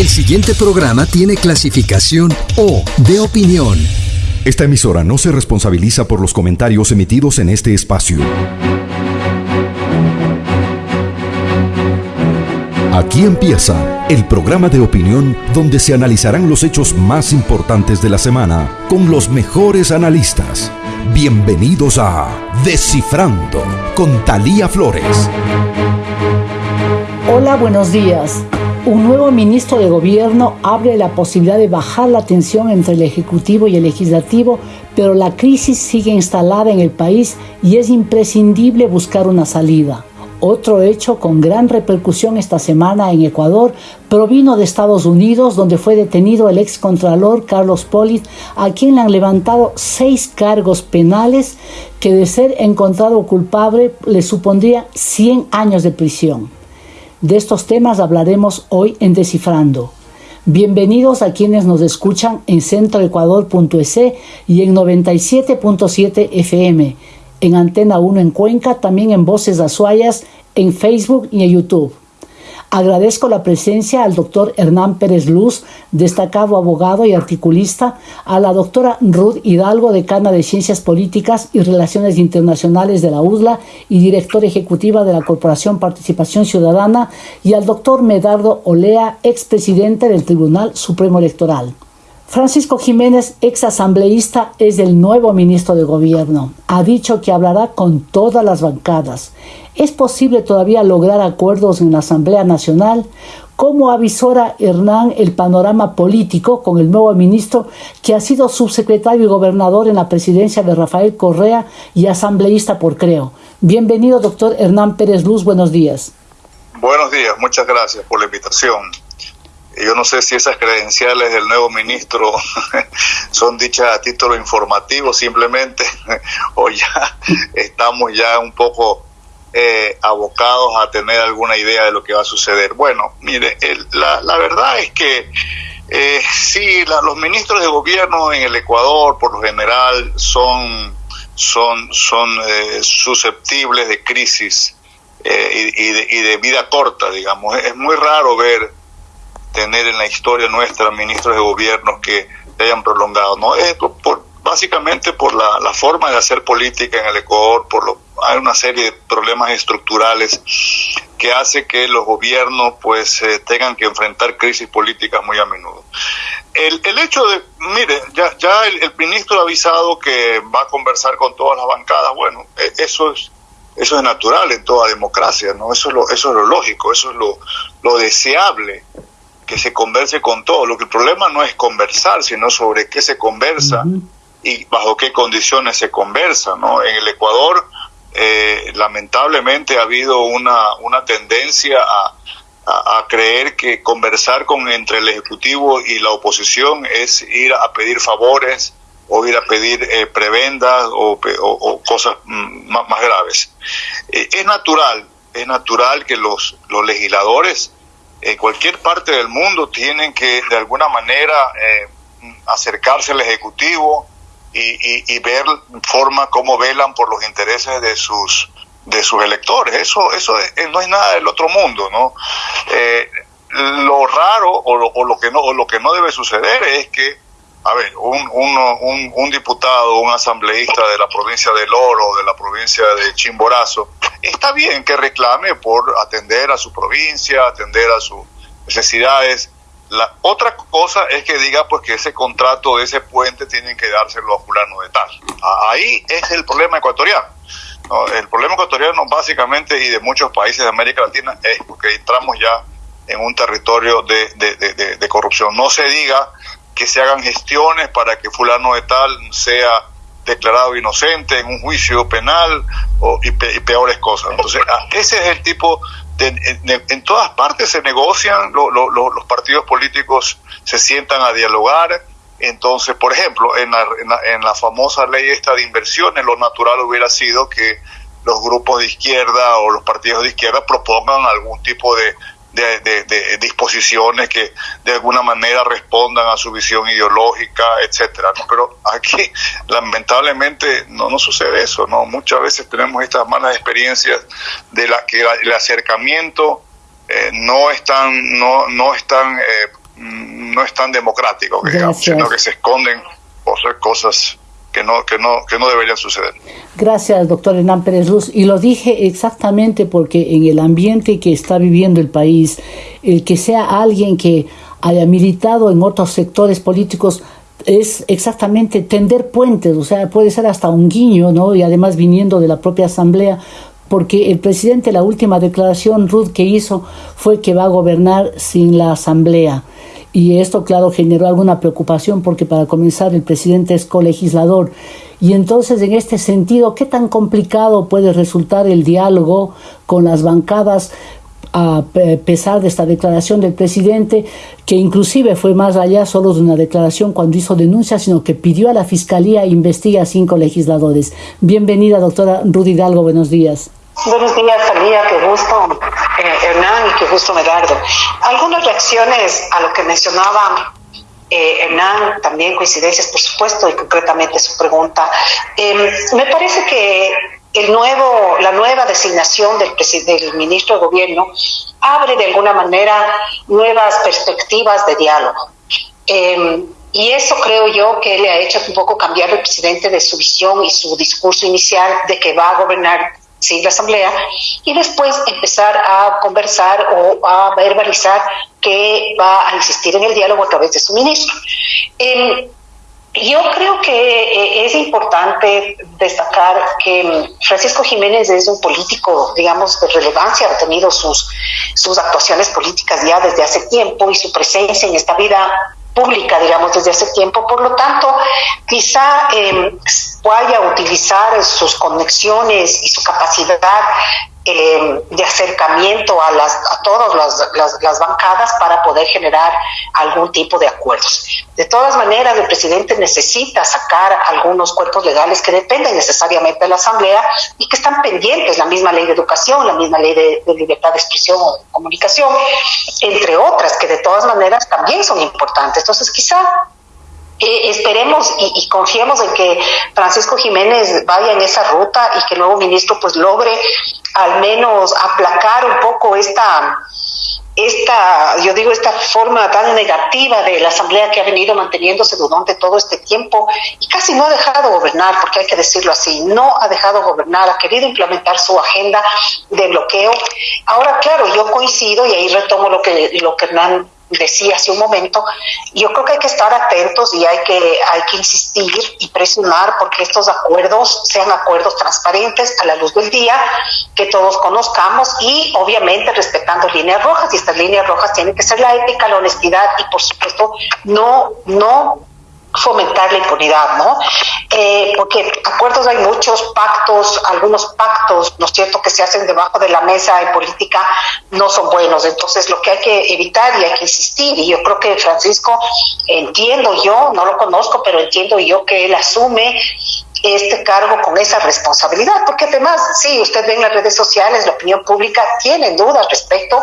El siguiente programa tiene clasificación O de opinión. Esta emisora no se responsabiliza por los comentarios emitidos en este espacio. Aquí empieza el programa de opinión donde se analizarán los hechos más importantes de la semana con los mejores analistas. Bienvenidos a Descifrando con Talía Flores. Hola, buenos días. Un nuevo ministro de Gobierno abre la posibilidad de bajar la tensión entre el Ejecutivo y el Legislativo, pero la crisis sigue instalada en el país y es imprescindible buscar una salida. Otro hecho con gran repercusión esta semana en Ecuador provino de Estados Unidos, donde fue detenido el excontralor Carlos Polit, a quien le han levantado seis cargos penales que de ser encontrado culpable le supondría 100 años de prisión. De estos temas hablaremos hoy en Descifrando. Bienvenidos a quienes nos escuchan en centroecuador.es y en 97.7 FM, en Antena 1 en Cuenca, también en Voces Azuayas, en Facebook y en YouTube. Agradezco la presencia al doctor Hernán Pérez Luz, destacado abogado y articulista, a la doctora Ruth Hidalgo, decana de Ciencias Políticas y Relaciones Internacionales de la UDLA y directora ejecutiva de la Corporación Participación Ciudadana, y al doctor Medardo Olea, expresidente del Tribunal Supremo Electoral. Francisco Jiménez, ex asambleísta, es el nuevo ministro de Gobierno. Ha dicho que hablará con todas las bancadas. ¿Es posible todavía lograr acuerdos en la Asamblea Nacional? ¿Cómo avisora Hernán el panorama político con el nuevo ministro que ha sido subsecretario y gobernador en la presidencia de Rafael Correa y asambleísta por Creo? Bienvenido, doctor Hernán Pérez Luz. Buenos días. Buenos días, muchas gracias por la invitación. Yo no sé si esas credenciales del nuevo ministro son dichas a título informativo simplemente o ya estamos ya un poco eh, abocados a tener alguna idea de lo que va a suceder. Bueno, mire, la, la, verdad es que eh, sí, los ministros de gobierno en el Ecuador, por lo general, son, son, son eh, susceptibles de crisis eh, y, de, y, de, vida corta, digamos. Es muy raro ver tener en la historia nuestra ministros de gobierno que hayan prolongado, ¿no? Es por, básicamente por la, la, forma de hacer política en el Ecuador, por lo, hay una serie de problemas estructurales que hace que los gobiernos pues eh, tengan que enfrentar crisis políticas muy a menudo. El, el hecho de, mire, ya, ya el, el, ministro ha avisado que va a conversar con todas las bancadas, bueno, e, eso es eso es natural en toda democracia, ¿no? Eso es lo, eso es lo lógico, eso es lo, lo deseable que se converse con todo. Lo que el problema no es conversar, sino sobre qué se conversa uh -huh. y bajo qué condiciones se conversa, ¿no? En el Ecuador eh, lamentablemente ha habido una, una tendencia a, a, a, creer que conversar con entre el Ejecutivo y la oposición es ir a pedir favores o ir a pedir eh, prebendas o, o, o cosas más, más graves. Eh, es natural, es natural que los, los legisladores en cualquier parte del mundo tienen que de alguna manera eh, acercarse al Ejecutivo, y, y, y, ver forma cómo velan por los intereses de sus de sus electores. Eso eso es, no es nada del otro mundo no eh, lo raro o lo, o lo, que no o lo que no debe suceder es que a ver un, un, un, un diputado un asambleísta de la provincia del Oro de la provincia de Chimborazo está bien que reclame por atender a su provincia atender a sus necesidades la otra cosa es que diga pues que ese contrato de ese puente tienen que dárselo a fulano de tal. Ahí es el problema ecuatoriano. ¿no? El problema ecuatoriano básicamente y de muchos países de América Latina es porque entramos ya en un territorio de corrupción. No se diga que se hagan gestiones para que fulano de tal sea declarado inocente en un juicio penal o, y, pe, y peores cosas. Entonces, ese es el tipo en, en, todas partes se negocian, lo, lo, los partidos políticos se sientan a dialogar. Entonces, por ejemplo, en la, en la, en la famosa ley esta de inversiones, lo natural hubiera sido que los grupos de izquierda o los partidos de izquierda propongan algún tipo de, de, de, de, disposiciones que de alguna manera respondan a su visión ideológica, etcétera. ¿no? Pero aquí, lamentablemente, no, no sucede eso, ¿no? Muchas veces tenemos estas malas experiencias de la que la, el acercamiento eh, no están, no, no están eh, mm, no es tan democrático, sino que se esconden hacer cosas que no, que no, que no suceder. Gracias, doctor Hernán Pérez Luz. Y lo dije exactamente porque en el ambiente que está viviendo el país, el que sea alguien que haya militado en otros sectores políticos es exactamente tender puentes, o sea, puede ser hasta un guiño, ¿no? Y además viniendo de la propia asamblea, porque el presidente, la última declaración, Ruth, que hizo fue que va a gobernar sin la asamblea. Y esto, claro, generó alguna preocupación porque para comenzar el presidente es colegislador. Y entonces, en este sentido, ¿qué tan complicado puede resultar el diálogo con las bancadas a pesar de esta declaración del presidente, que inclusive fue más allá solo de una declaración cuando hizo denuncia, sino que pidió a la Fiscalía investigar a cinco legisladores. Bienvenida, doctora Rudy Hidalgo, buenos días. Buenos días, Salía, qué gusto, eh, Hernán, y qué gusto, Medardo. Algunas reacciones a lo que mencionaba eh, Hernán, también coincidencias, por supuesto, y concretamente su pregunta. Em, me parece que el nuevo, la nueva designación del, del ministro de Gobierno abre de alguna manera nuevas perspectivas de diálogo. Em, y eso creo yo que le ha hecho un poco cambiar el presidente de su visión y su discurso inicial de que va a gobernar sin la Asamblea y después empezar a conversar o a verbalizar que va a insistir en el diálogo a través de su ministro. Em, yo creo que eh, es importante destacar que Francisco Jiménez es un político, digamos, de relevancia, ha tenido sus, sus actuaciones políticas ya desde hace tiempo y su presencia en esta vida pública, digamos, desde hace tiempo. Por lo tanto, quizá eh, vaya a utilizar sus conexiones y su capacidad eh, de acercamiento a, todas las, las, bancadas para poder generar algún tipo de acuerdos. De todas maneras, el presidente necesita sacar algunos cuerpos legales que dependen necesariamente de la Asamblea y que están pendientes, la misma ley de educación, la misma ley de, de libertad de expresión o comunicación, entre otras, que de todas maneras también son importantes. Entonces, quizá eh, esperemos y, confiemos en que Francisco Jiménez vaya en esa ruta y que el nuevo ministro pues logre al menos aplacar un poco esta esta, yo digo, esta forma tan negativa de la Asamblea que ha venido manteniéndose durante todo este tiempo y casi no ha dejado gobernar, porque hay que decirlo así, no ha dejado gobernar, ha querido implementar su agenda de bloqueo. Ahora, claro, yo coincido y ahí retomo lo que, lo que Hernán decía hace un momento, yo creo que hay que estar atentos y hay que, hay que insistir y presionar porque estos acuerdos sean acuerdos transparentes a la luz del día, que todos conozcamos y obviamente respetando líneas rojas y estas líneas rojas tienen que ser la ética, la honestidad y por supuesto no, no fomentar la impunidad, ¿no? Eh, porque acuerdos hay muchos, pactos, algunos pactos, ¿no es cierto?, que se hacen debajo de la mesa en política no son buenos. Entonces, lo que hay que evitar y hay que insistir, y yo creo que Francisco, entiendo yo, no lo conozco, pero entiendo yo que él asume este cargo con esa responsabilidad, porque además, sí, usted ve en las redes sociales, la opinión pública tiene dudas respecto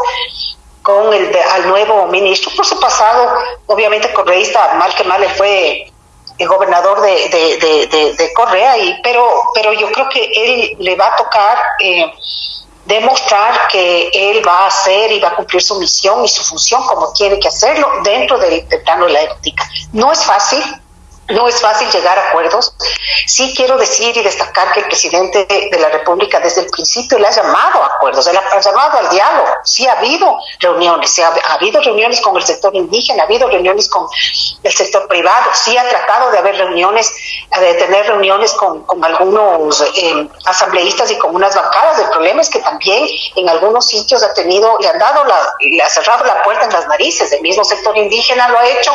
con el al nuevo ministro por su pasado, obviamente correísta, mal que mal, él fue el gobernador de, de, de, Correa, y, pero, pero yo creo que él le va a tocar eh, demostrar que él va a hacer y va a cumplir su misión y su función como tiene que hacerlo dentro del plano de la ética. No es fácil, no es fácil llegar a acuerdos. Sí quiero decir y destacar que el presidente de la República desde el principio le ha llamado a acuerdos, le ha llamado al diálogo. Sí ha habido reuniones, ha, habido reuniones con el sector indígena, ha habido reuniones con el sector privado, sí ha tratado de haber reuniones, de tener reuniones con, algunos eh, asambleístas y con unas bancadas. El problema es que también en algunos sitios ha tenido, le han dado la, le ha cerrado la puerta en las narices. El mismo sector indígena lo ha hecho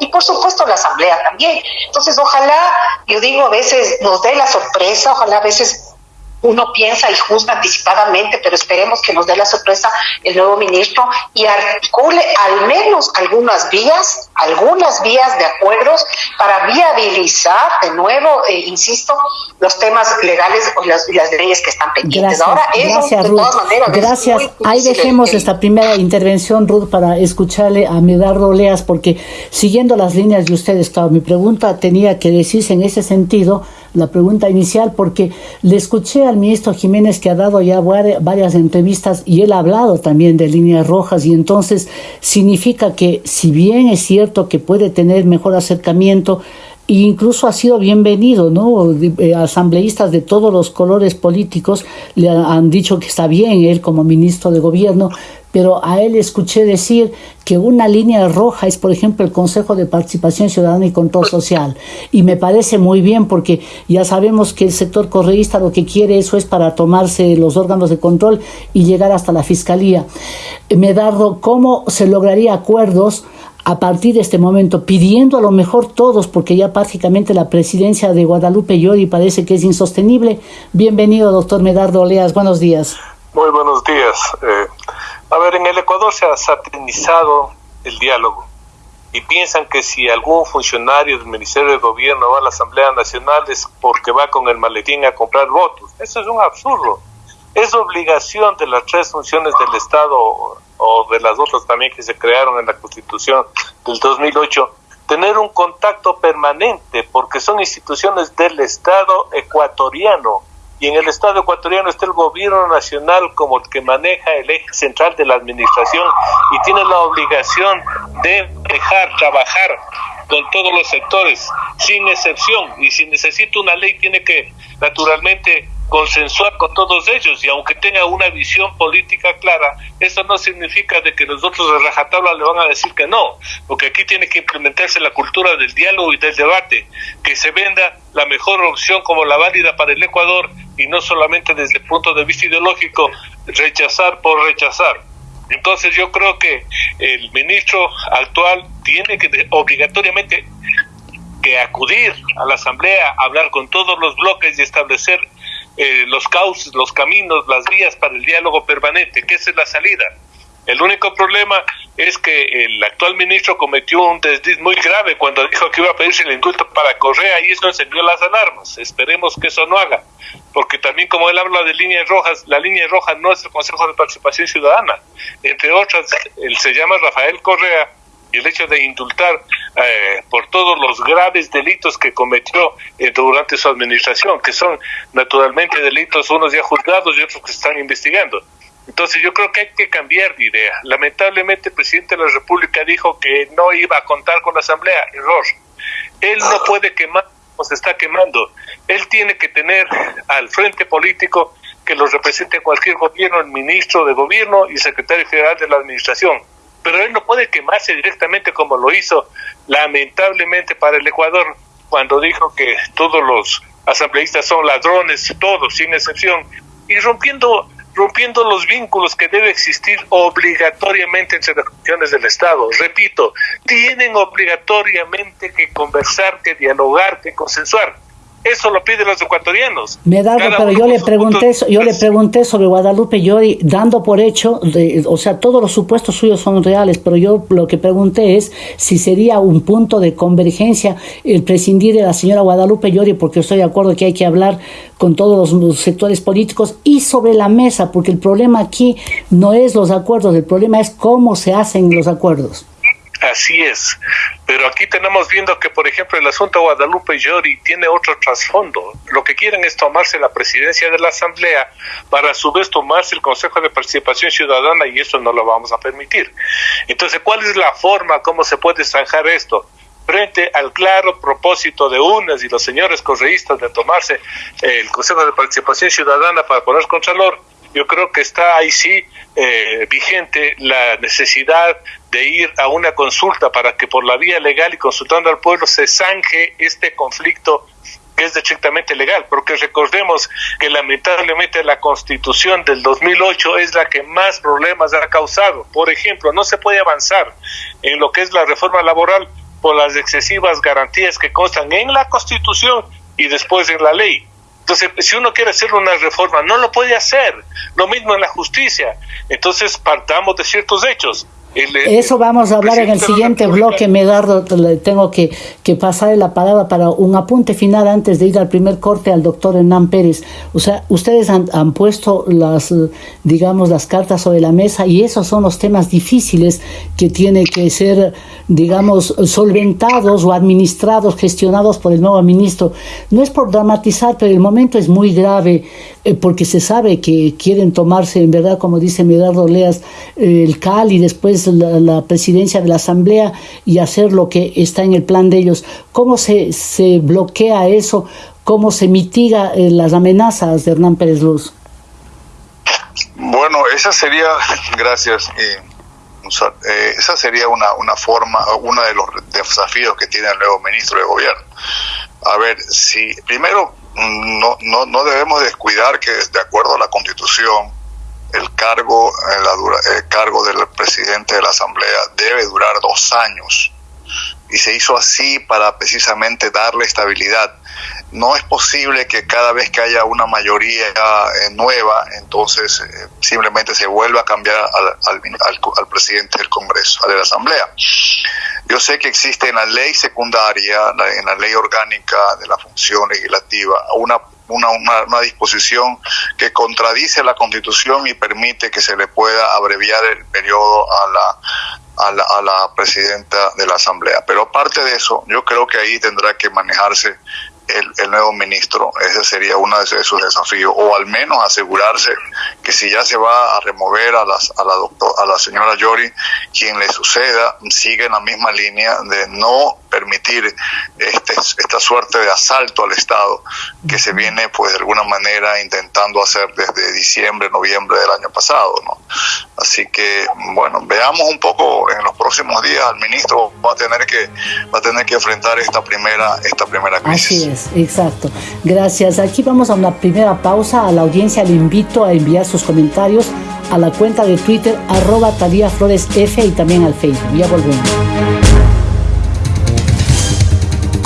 y por supuesto la asamblea también. Entonces, ojalá, yo digo, a veces nos dé la sorpresa, ojalá a veces uno piensa y juzga anticipadamente, pero esperemos que nos dé la sorpresa el nuevo ministro y articule al menos algunas vías, algunas vías de acuerdos para viabilizar de nuevo, eh, insisto, los temas legales o las, leyes que están pendientes. Gracias, Ahora, gracias, Ruth. Gracias. Ahí dejemos esta primera intervención, Ruth, para escucharle a Medardo Leas, porque siguiendo las líneas de ustedes, claro, mi pregunta tenía que decirse en ese sentido la pregunta inicial porque le escuché al ministro Jiménez que ha dado ya varias entrevistas y él ha hablado también de líneas rojas y entonces significa que si bien es cierto que puede tener mejor acercamiento, e incluso ha sido bienvenido, ¿no? Eh, asambleístas de todos los colores políticos le han dicho que está bien él como ministro de gobierno, pero a él escuché decir que una línea roja es, por ejemplo, el Consejo de Participación Ciudadana y Control Social. Y me parece muy bien porque ya sabemos que el sector correísta lo que quiere eso es para tomarse los órganos de control y llegar hasta la Fiscalía. Medardo, ¿cómo se lograría acuerdos? A partir de este momento, pidiendo a lo mejor todos, porque ya prácticamente la presidencia de Guadalupe Llori parece que es insostenible. Bienvenido, doctor Medardo Oleas, buenos días. Muy buenos días. Eh, a ver, en el Ecuador se ha satinizado el diálogo y piensan que si algún funcionario del Ministerio de Gobierno va a la Asamblea Nacional es porque va con el maletín a comprar votos. Eso es un absurdo. Es obligación de las tres funciones del Estado o de las otras también que se crearon en la Constitución del 2008 tener un contacto permanente porque son instituciones del Estado ecuatoriano. Y en el Estado ecuatoriano está el gobierno nacional como el que maneja el eje central de la administración y tiene la obligación de dejar trabajar con todos los sectores, sin excepción, y si necesita una ley tiene que naturalmente consensuar con todos ellos y aunque tenga una visión política clara, eso no significa de que nosotros de rajatabla le van a decir que no, porque aquí tiene que implementarse la cultura del diálogo y del debate, que se venda la mejor opción como la válida para el Ecuador y no solamente desde el punto de vista ideológico rechazar por rechazar. Entonces yo creo que el ministro actual tiene que obligatoriamente que acudir a la asamblea, hablar con todos los bloques y establecer eh, los cauces, los caminos, las vías para el diálogo permanente, que esa es la salida. El único problema es que el actual ministro cometió un desliz muy grave cuando dijo que iba a pedirse el indulto para Correa y eso encendió las alarmas. Esperemos que eso no haga, porque también como él habla de líneas rojas, la línea roja no es el Consejo de Participación Ciudadana. Entre otras, él se llama Rafael Correa el hecho de indultar eh, por todos los graves delitos que cometió eh, durante su administración, que son naturalmente delitos unos ya juzgados y otros que están investigando. Entonces yo creo que hay que cambiar de idea. Lamentablemente el presidente de la República dijo que no iba a contar con la Asamblea. Error. Él no puede quemar o se está quemando. Él tiene que tener al frente político que lo represente cualquier gobierno, el ministro de gobierno y secretario general de la administración. Pero él no puede quemarse directamente como lo hizo lamentablemente para el Ecuador cuando dijo que todos los asambleístas son ladrones, todos sin excepción, y rompiendo rompiendo los vínculos que debe existir obligatoriamente entre las funciones del Estado. Repito, tienen obligatoriamente que conversar, que dialogar, que consensuar. Eso lo piden los ecuatorianos. Me da, pero yo le pregunté, yo le pregunté sobre Guadalupe Llori, dando por hecho, de, o sea, todos los supuestos suyos son reales, pero yo lo que pregunté es si sería un punto de convergencia el prescindir de la señora Guadalupe Llori, porque estoy de acuerdo que hay que hablar con todos los sectores políticos y sobre la mesa, porque el problema aquí no es los acuerdos, el problema es cómo se hacen los acuerdos. Así es, pero aquí tenemos viendo que, por ejemplo, el asunto Guadalupe Llori tiene otro trasfondo. Lo que quieren es tomarse la presidencia de la Asamblea para a su vez tomarse el Consejo de Participación Ciudadana y eso no lo vamos a permitir. Entonces, ¿cuál es la forma, cómo se puede zanjar esto? frente al claro propósito de UNES y los señores correístas de tomarse el Consejo de Participación Ciudadana para poner contralor, yo creo que está ahí sí eh, vigente la necesidad de ir a una consulta para que por la vía legal y consultando al pueblo se zanje este conflicto que es estrictamente legal, porque recordemos que lamentablemente la constitución del 2008 es la que más problemas ha causado. Por ejemplo, no se puede avanzar en lo que es la reforma laboral por las excesivas garantías que constan en la constitución y después en la ley. Entonces, si uno quiere hacer una reforma, no lo puede hacer. Lo mismo en la justicia. Entonces, partamos de ciertos hechos. Eso vamos a hablar en el siguiente bloque, Medardo. Tengo que, que pasarle la palabra para un apunte final antes de ir al primer corte al doctor Hernán Pérez. O sea, ustedes han, han puesto las, digamos, las cartas sobre la mesa y esos son los temas difíciles que tienen que ser, digamos, solventados o administrados, gestionados por el nuevo ministro. No es por dramatizar, pero el momento es muy grave eh, porque se sabe que quieren tomarse, en verdad, como dice Medardo Leas, el CAL y después la, presidencia de la Asamblea y hacer lo que está en el plan de ellos. ¿Cómo se, se bloquea eso? ¿Cómo se mitiga eh, las amenazas de Hernán Pérez Luz? Bueno, esa sería, gracias, eh, esa sería una, una forma, uno de los desafíos que tiene el nuevo ministro de gobierno. A ver, si primero no, no, no debemos descuidar que de acuerdo a la constitución, el cargo, el cargo del presidente de la Asamblea debe durar dos años y se hizo así para precisamente darle estabilidad. No es posible que cada vez que haya una mayoría eh, nueva, entonces eh, simplemente se vuelva a cambiar al, al, presidente del Congreso, de la Asamblea. Yo sé que existe en la ley secundaria, en la ley orgánica de la función legislativa, una una, una, disposición que contradice la Constitución y permite que se le pueda abreviar el periodo a la, a la, a la presidenta de la Asamblea. Pero aparte de eso, yo creo que ahí tendrá que manejarse el, nuevo ministro. Ese sería uno de sus desafíos, o al menos asegurarse que si ya se va a remover a, las, a, la, doctor, a la señora Yori, quien le suceda, sigue en la misma línea de no permitir este, esta suerte de asalto al Estado que se viene, pues de alguna manera, intentando hacer desde diciembre, noviembre del año pasado. ¿no? Así que, bueno, veamos un poco en los próximos días, el ministro va a tener que, va a tener que enfrentar esta primera, esta primera crisis exacto. Gracias. Aquí vamos a una primera pausa. A la audiencia le invito a enviar sus comentarios a la cuenta de Twitter arroba Talía Flores F y también al Facebook. Ya volvemos.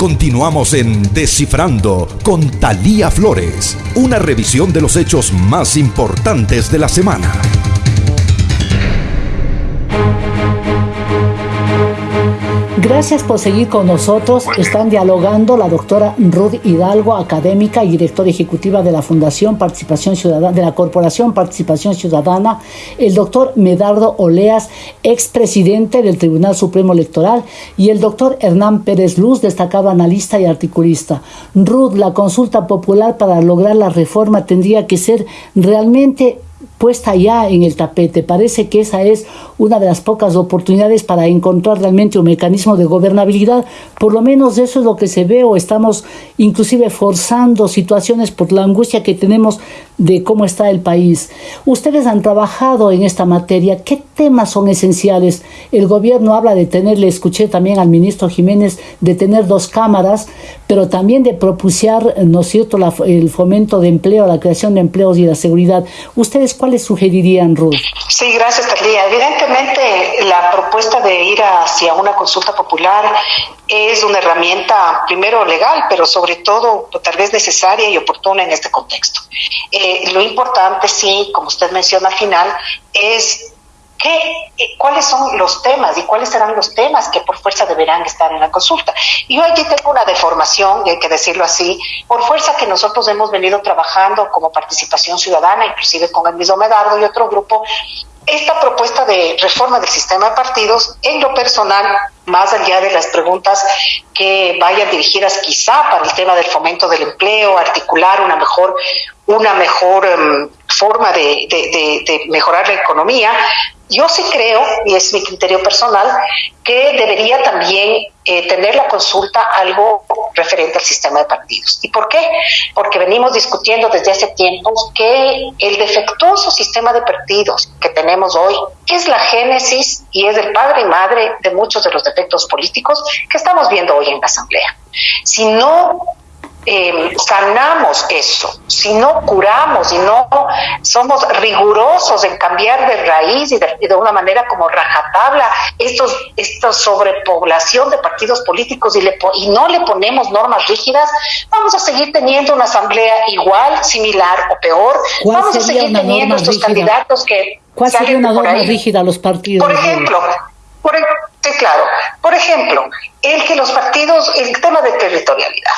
Continuamos en Descifrando con Talía Flores, una revisión de los hechos más importantes de la semana. Gracias por seguir con nosotros. Están dialogando la doctora Ruth Hidalgo, académica y directora ejecutiva de la Fundación Participación Ciudadana, de la Corporación Participación Ciudadana, el doctor Medardo Oleas, expresidente del Tribunal Supremo Electoral, y el doctor Hernán Pérez Luz, destacado analista y articulista. Ruth, la consulta popular para lograr la reforma tendría que ser realmente puesta ya en el tapete. Parece que esa es una de las pocas oportunidades para encontrar realmente un mecanismo de gobernabilidad. Por lo menos eso es lo que se ve o estamos inclusive forzando situaciones por la angustia que tenemos de cómo está el país. Ustedes han trabajado en esta materia. ¿Qué temas son esenciales? El gobierno habla de tener, le escuché también al ministro Jiménez, de tener dos cámaras, pero también de propiciar, ¿no es cierto?, el fomento de empleo, la creación de empleos y la seguridad. ¿Ustedes cuáles sugerirían, Ruth? Sí, gracias, Talía. Evidentemente, la propuesta de ir hacia una consulta popular es una herramienta, primero legal, pero sobre todo tal vez necesaria y oportuna en este contexto. Eh, lo importante, sí, como usted menciona al final, es ¿Qué, ¿Cuáles son los temas y cuáles serán los temas que por fuerza deberán estar en la consulta? Y yo aquí tengo una deformación, y hay que decirlo así, por fuerza que nosotros hemos venido trabajando como participación ciudadana, inclusive con el mismo Medardo y otro grupo, esta propuesta de reforma del sistema de partidos, en lo personal, más allá de las preguntas que vayan dirigidas quizá para el tema del fomento del empleo, articular una mejor, una mejor em, forma de, de, mejorar la economía, yo sí creo, y es mi criterio personal, que debería también eh, tener la consulta algo referente al sistema de partidos. ¿Y por qué? Porque venimos discutiendo desde hace tiempo que el defectuoso sistema de partidos que tenemos hoy es la génesis y es el padre y madre de muchos de los defectos políticos que estamos viendo hoy en la Asamblea. Si no eh, sanamos eso, si no curamos y no somos rigurosos en cambiar de raíz y de, una manera como rajatabla estos, esta sobrepoblación de partidos políticos y, le, y no le ponemos normas rígidas, vamos a seguir teniendo una asamblea igual, similar o peor. Vamos a seguir teniendo estos candidatos que... ¿Cuál sería una norma rígida a los partidos? Por ejemplo, por, sí, claro. Por ejemplo, el que los partidos, el tema de territorialidad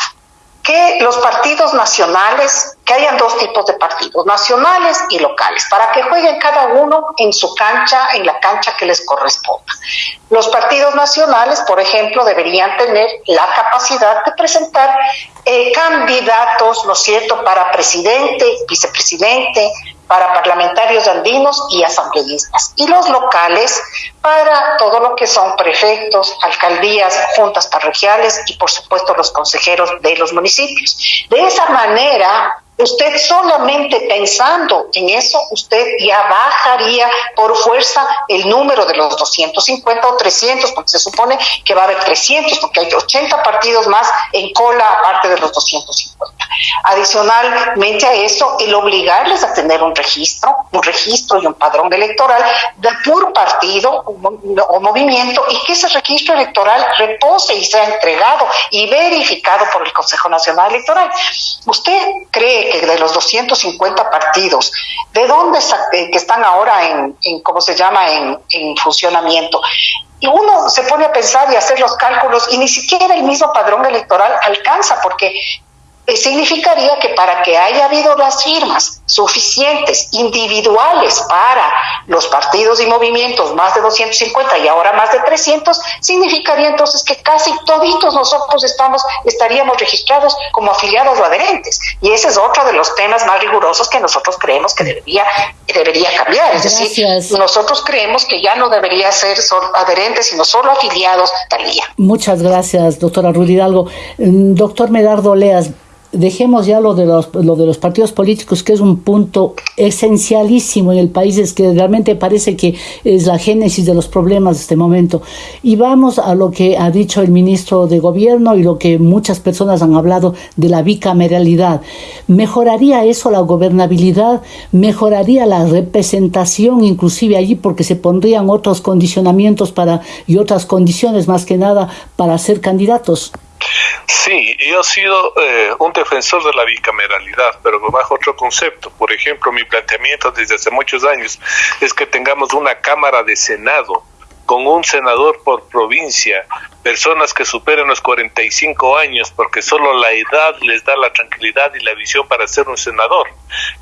que los partidos nacionales, que hayan dos tipos de partidos, nacionales y locales, para que jueguen cada uno en su cancha, en la cancha que les corresponda. Los partidos nacionales, por ejemplo, deberían tener la capacidad de presentar eh, candidatos, ¿no es cierto?, para presidente, vicepresidente, para parlamentarios andinos y asambleístas, y los locales para todo lo que son prefectos, alcaldías, juntas parroquiales y por supuesto los consejeros de los municipios. De esa manera, Usted solamente pensando en eso, usted ya bajaría por fuerza el número de los 250 o 300, porque se supone que va a haber 300, porque hay 80 partidos más en cola aparte de los 250. Adicionalmente a eso, el obligarles a tener un registro, un registro y un padrón electoral de por partido o movimiento y que ese registro electoral repose y sea entregado y verificado por el Consejo Nacional Electoral. ¿Usted cree de los 250 partidos, ¿de dónde eh, que están ahora en, en ¿cómo se llama?, en, en funcionamiento? Y uno se pone a pensar y hacer los cálculos y ni siquiera el mismo padrón electoral alcanza, porque significaría que para que haya habido las firmas suficientes individuales para los partidos y movimientos, más de 250 y ahora más de 300, significaría entonces que casi toditos nosotros estamos estaríamos registrados como afiliados o adherentes. Y ese es otro de los temas más rigurosos que nosotros creemos que debería, debería cambiar. Es decir, nosotros creemos que ya no debería ser adherentes, sino solo afiliados tal día. Muchas gracias, doctora Rudy Hidalgo. Mm, doctor Medardo Leas, dejemos ya lo de los, lo de los partidos políticos, que es un punto esencialísimo en el país, es que realmente parece que es la génesis de los problemas de este momento. Y vamos a lo que ha dicho el ministro de Gobierno y lo que muchas personas han hablado de la bicameralidad. ¿Mejoraría eso la gobernabilidad? ¿Mejoraría la representación inclusive allí porque se pondrían otros condicionamientos para y otras condiciones más que nada para ser candidatos? Sí, yo he sido eh, un defensor de la bicameralidad, pero bajo otro concepto. Por ejemplo, mi planteamiento desde hace muchos años es que tengamos una Cámara de Senado con un senador por provincia, personas que superen los 45 años, porque solo la edad les da la tranquilidad y la visión para ser un senador.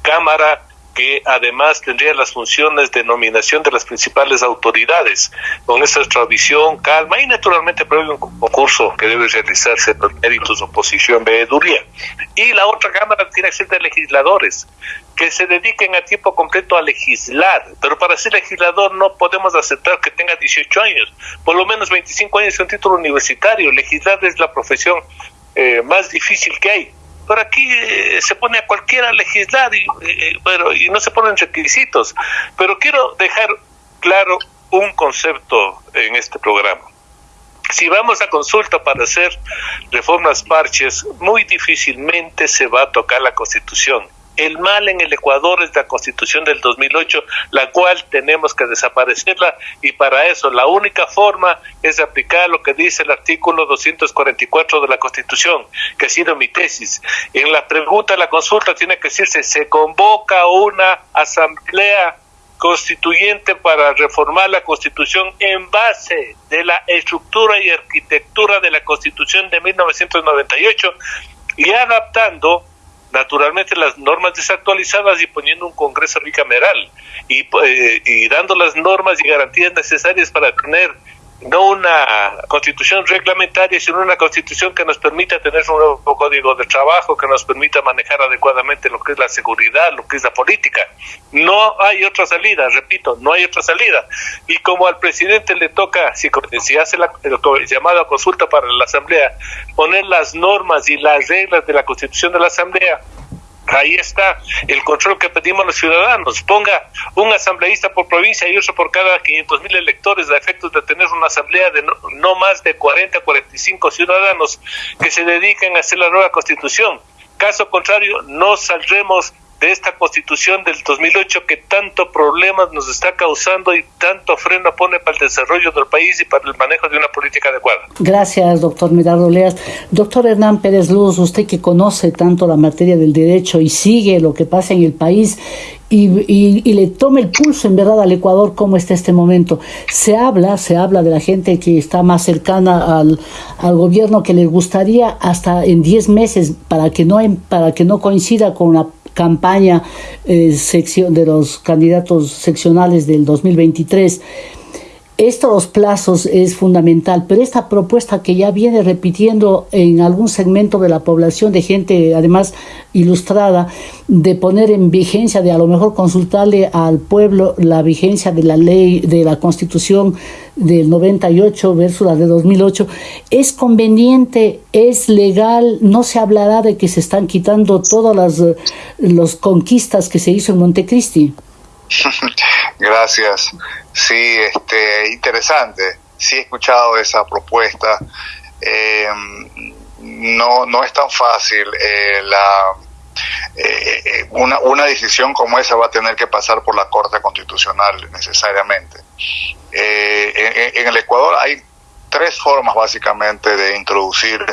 Cámara que además tendría las funciones de nominación de las principales autoridades, con esta tradición, calma y naturalmente previo un concurso que debe realizarse por méritos oposición, veeduría. Y la otra Cámara tiene que ser de legisladores, que se dediquen a tiempo completo a legislar, pero para ser legislador no podemos aceptar que tenga 18 años, por lo menos 25 años y un título universitario. Legislar es la profesión eh, más difícil que hay pero aquí eh, se pone a cualquiera a legislar y, eh, pero, y no se ponen requisitos. Pero quiero dejar claro un concepto en este programa. Si vamos a consulta para hacer reformas parches, muy difícilmente se va a tocar la Constitución el mal en el Ecuador es la constitución del 2008, la cual tenemos que desaparecerla y para eso la única forma es aplicar lo que dice el artículo 244 de la constitución, que ha sido mi tesis. En la pregunta la consulta tiene que decirse, se convoca una asamblea constituyente para reformar la constitución en base de la estructura y arquitectura de la constitución de 1998 y adaptando naturalmente las normas desactualizadas y poniendo un Congreso bicameral y, eh, y dando las normas y garantías necesarias para tener no una constitución reglamentaria, sino una constitución que nos permita tener un nuevo código de trabajo, que nos permita manejar adecuadamente lo que es la seguridad, lo que es la política. No hay otra salida, repito, no hay otra salida. Y como al presidente le toca, si, si hace la el llamado a consulta para la Asamblea, poner las normas y las reglas de la constitución de la Asamblea, Ahí está el control que pedimos los ciudadanos. Ponga un asambleísta por provincia y otro por cada 500 mil electores a efectos de tener una asamblea de no, no más de 40 a 45 ciudadanos que se dediquen a hacer la nueva constitución. Caso contrario, no saldremos de esta constitución del 2008 que tanto problemas nos está causando y tanto freno pone para el desarrollo del país y para el manejo de una política adecuada. Gracias, doctor Medardo Leas. Doctor Hernán Pérez Luz, usted que conoce tanto la materia del derecho y sigue lo que pasa en el país y, y, le tome el pulso en verdad al Ecuador cómo está este momento. Se habla, se habla de la gente que está más cercana al, al gobierno que le gustaría hasta en 10 meses para que no para que no coincida con la campaña eh, sección de los candidatos seccionales del 2023 estos plazos es fundamental, pero esta propuesta que ya viene repitiendo en algún segmento de la población de gente además ilustrada, de poner en vigencia, de a lo mejor consultarle al pueblo la vigencia de la ley, de la constitución del 98 versus la de 2008, es conveniente, es legal, no se hablará de que se están quitando todas las los conquistas que se hizo en Montecristi. Gracias. Sí, este, interesante. Sí he escuchado esa propuesta. Eh, no, no es tan fácil. Eh, la, eh, una, una decisión como esa va a tener que pasar por la Corte Constitucional necesariamente. En, en, el Ecuador hay tres formas básicamente de introducir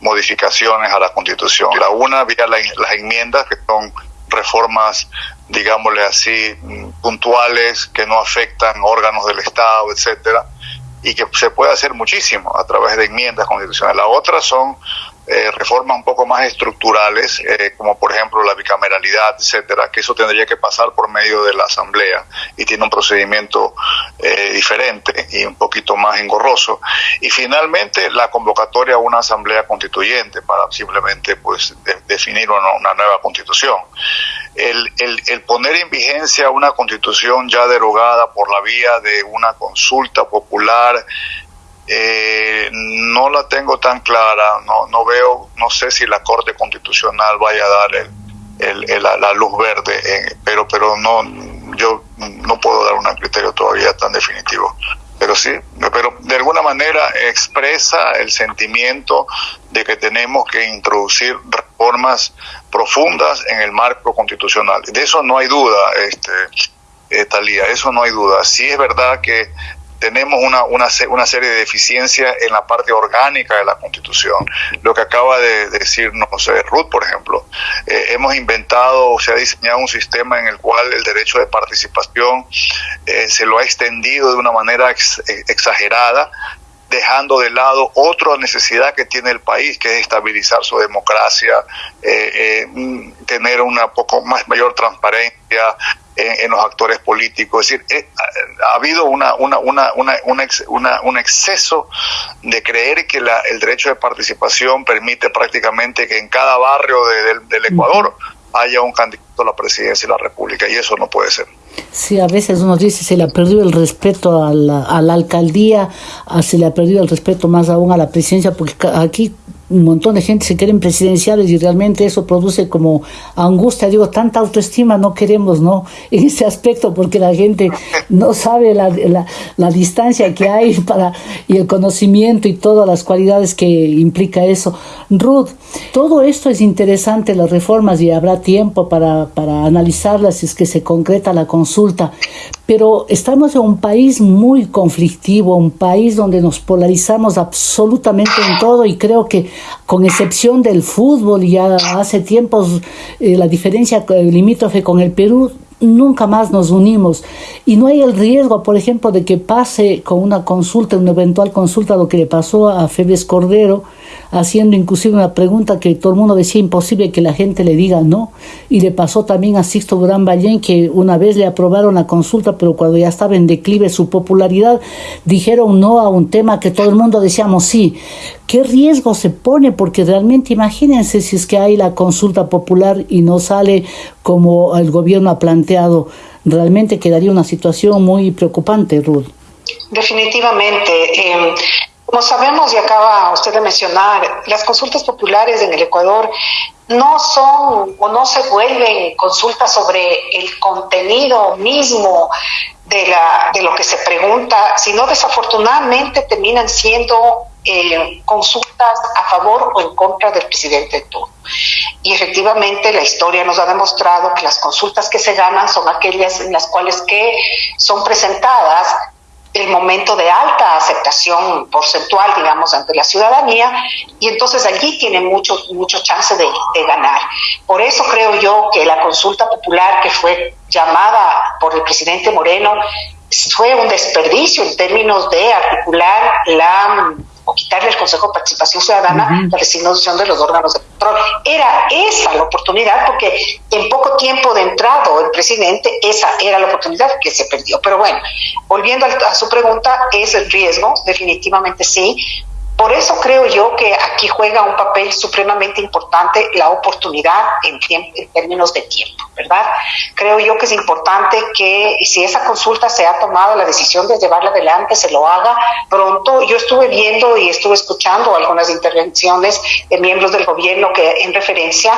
modificaciones a la Constitución. La una vía las enmiendas, que son reformas digámosle así, puntuales que no afectan órganos del Estado, etcétera, y que se puede hacer muchísimo a través de enmiendas constitucionales. La otra son eh, reformas un poco más estructurales, eh, como por ejemplo la bicameralidad, etcétera, que eso tendría que pasar por medio de la Asamblea y tiene un procedimiento eh, diferente y un poquito más engorroso. Y finalmente la convocatoria a una Asamblea Constituyente para simplemente pues definir una, una, nueva constitución. El, el, el poner en vigencia una constitución ya derogada por la vía de una consulta popular eh, no la tengo tan clara, no, no veo, no sé si la Corte Constitucional vaya a dar el, la, luz verde, eh, pero, pero no, yo no puedo dar un criterio todavía tan definitivo. Pero sí, pero de alguna manera expresa el sentimiento de que tenemos que introducir reformas profundas en el marco constitucional. De eso no hay duda, este, eh, Talía, eso no hay duda. Sí es verdad que tenemos una, una, una, serie de deficiencias en la parte orgánica de la Constitución. Lo que acaba de decirnos Ruth, por ejemplo, eh, hemos inventado, o se ha diseñado un sistema en el cual el derecho de participación eh, se lo ha extendido de una manera exagerada, dejando de lado otra necesidad que tiene el país, que es estabilizar su democracia, eh, tener una poco más mayor transparencia, en, los actores políticos. Es decir, eh, ha habido una, una, una, una, un exceso de creer que la, el derecho de participación permite prácticamente que en cada barrio del Ecuador haya un candidato a la presidencia de la República y eso no puede ser. Sí, a veces uno dice se le ha perdido el respeto a la, a la alcaldía, se le ha perdido el respeto más aún a la presidencia, porque aquí un montón de gente se quieren presidenciales y realmente eso produce como angustia, digo, tanta autoestima no queremos, ¿no? En ese aspecto, porque la gente no sabe la, la, la, distancia que hay para, y el conocimiento y todas las cualidades que implica eso. Ruth, todo esto es interesante, las reformas, y habrá tiempo para, para analizarlas si es que se concreta la consulta, pero estamos en un país muy conflictivo, un país donde nos polarizamos absolutamente en todo y creo que con excepción del fútbol, ya hace tiempos eh, la diferencia limítrofe con el Perú, nunca más nos unimos. Y no hay el riesgo, por ejemplo, de que pase con una consulta, una eventual consulta, lo que le pasó a Febes Cordero, haciendo inclusive una pregunta que todo el mundo decía imposible que la gente le diga no. Y le pasó también a Sixto Durán Ballén, que una vez le aprobaron la consulta, pero cuando ya estaba en declive su popularidad, dijeron no a un tema que todo el mundo decíamos sí. ¿Qué riesgo se pone? Porque realmente imagínense si es que hay la consulta popular y no sale como el gobierno ha planteado. Realmente quedaría una situación muy preocupante, Ruth. Definitivamente. Eh, Como sabemos y acaba usted de mencionar, las consultas populares en el Ecuador no son o no se vuelven consultas sobre el contenido mismo de, la, de lo que se pregunta, sino desafortunadamente terminan siendo eh, consultas a favor o en contra del presidente de turno. Y efectivamente la historia nos ha demostrado que las consultas que se ganan son aquellas en las cuales que son presentadas el momento de alta aceptación porcentual, digamos, ante la ciudadanía, y entonces allí tiene mucho, mucho chance de, ganar. Por eso creo yo que la consulta popular que fue llamada por el presidente Moreno fue un desperdicio en términos de articular la o quitarle el Consejo de Participación Ciudadana la designación de los órganos de control. Era esa la oportunidad, porque en poco tiempo de entrado el presidente, esa era la oportunidad que se perdió. Pero bueno, volviendo a, su pregunta, ¿es el riesgo? Definitivamente sí, por eso creo yo que aquí juega un papel supremamente importante la oportunidad en, términos de tiempo, ¿verdad? Creo yo que es importante que si esa consulta se ha tomado la decisión de llevarla adelante, se lo haga pronto. Yo estuve viendo y estuve escuchando algunas intervenciones de miembros del gobierno que en referencia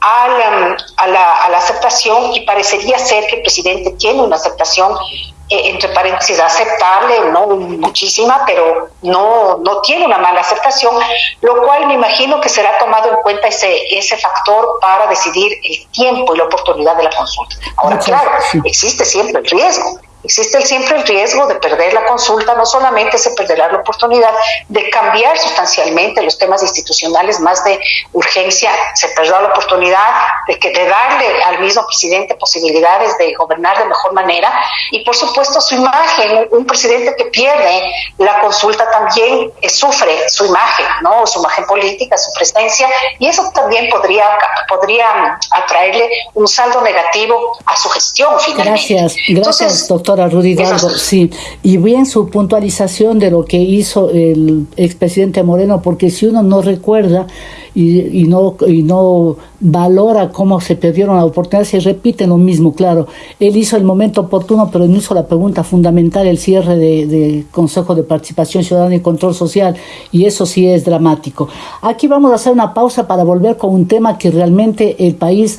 a la, a la, a la aceptación y parecería ser que el presidente tiene una aceptación entre paréntesis, aceptable, no muchísima, pero no, no tiene una mala aceptación, lo cual me imagino que será tomado en cuenta ese, ese factor para decidir el tiempo y la oportunidad de la consulta. Ahora, claro, existe siempre el riesgo Existe siempre el riesgo de perder la consulta, no solamente se perderá la oportunidad de cambiar sustancialmente los temas institucionales más de urgencia, se perderá la oportunidad de, que, de darle al mismo presidente posibilidades de gobernar de mejor manera y por supuesto su imagen, un presidente que pierde la consulta también eh, sufre su imagen, ¿no? su imagen política, su presencia y eso también podría, podría atraerle un saldo negativo a su gestión finalmente. Gracias, gracias doctor doctora Rudy sí. Y bien su puntualización de lo que hizo el expresidente Moreno, porque si uno no recuerda y, y, no, y no valora cómo se perdieron las oportunidades, se repite lo mismo, claro. Él hizo el momento oportuno, pero no hizo la pregunta fundamental, el cierre del de Consejo de Participación Ciudadana y Control Social, y eso sí es dramático. Aquí vamos a hacer una pausa para volver con un tema que realmente el país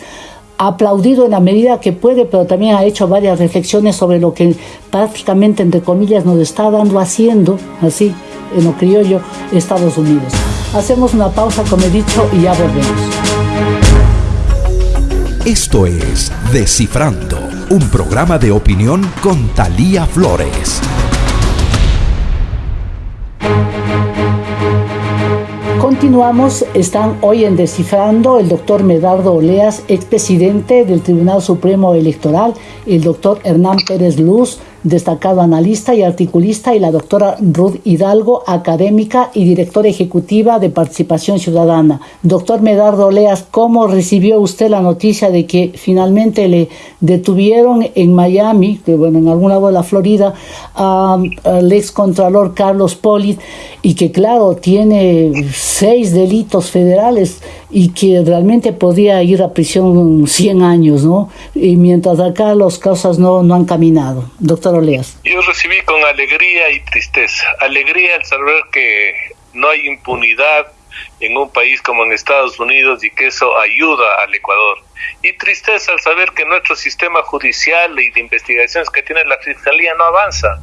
aplaudido en la medida que puede, pero también ha hecho varias reflexiones sobre lo que prácticamente, entre comillas, nos está dando haciendo, así, en lo criollo, Estados Unidos. Hacemos una pausa, como he dicho, y ya volvemos. Esto es Descifrando, un programa de opinión con Talía Flores. Continuamos, están hoy en Descifrando el doctor Medardo Oleas, expresidente del Tribunal Supremo Electoral, el doctor Hernán Pérez Luz, destacado analista y articulista, y la doctora Ruth Hidalgo, académica y directora ejecutiva de Participación Ciudadana. Doctor Medardo Leas, ¿cómo recibió usted la noticia de que finalmente le detuvieron en Miami, bueno, en algún lado de la Florida, al ex contralor Carlos Polit, y que claro, tiene seis delitos federales y que realmente podía ir a prisión 100 años, ¿no? Y mientras acá las cosas no, no han caminado. Doctor yo recibí con alegría y tristeza. Alegría al saber que no hay impunidad en un país como en Estados Unidos y que eso ayuda al Ecuador. Y tristeza al saber que nuestro sistema judicial y de investigaciones que tiene la Fiscalía no avanza.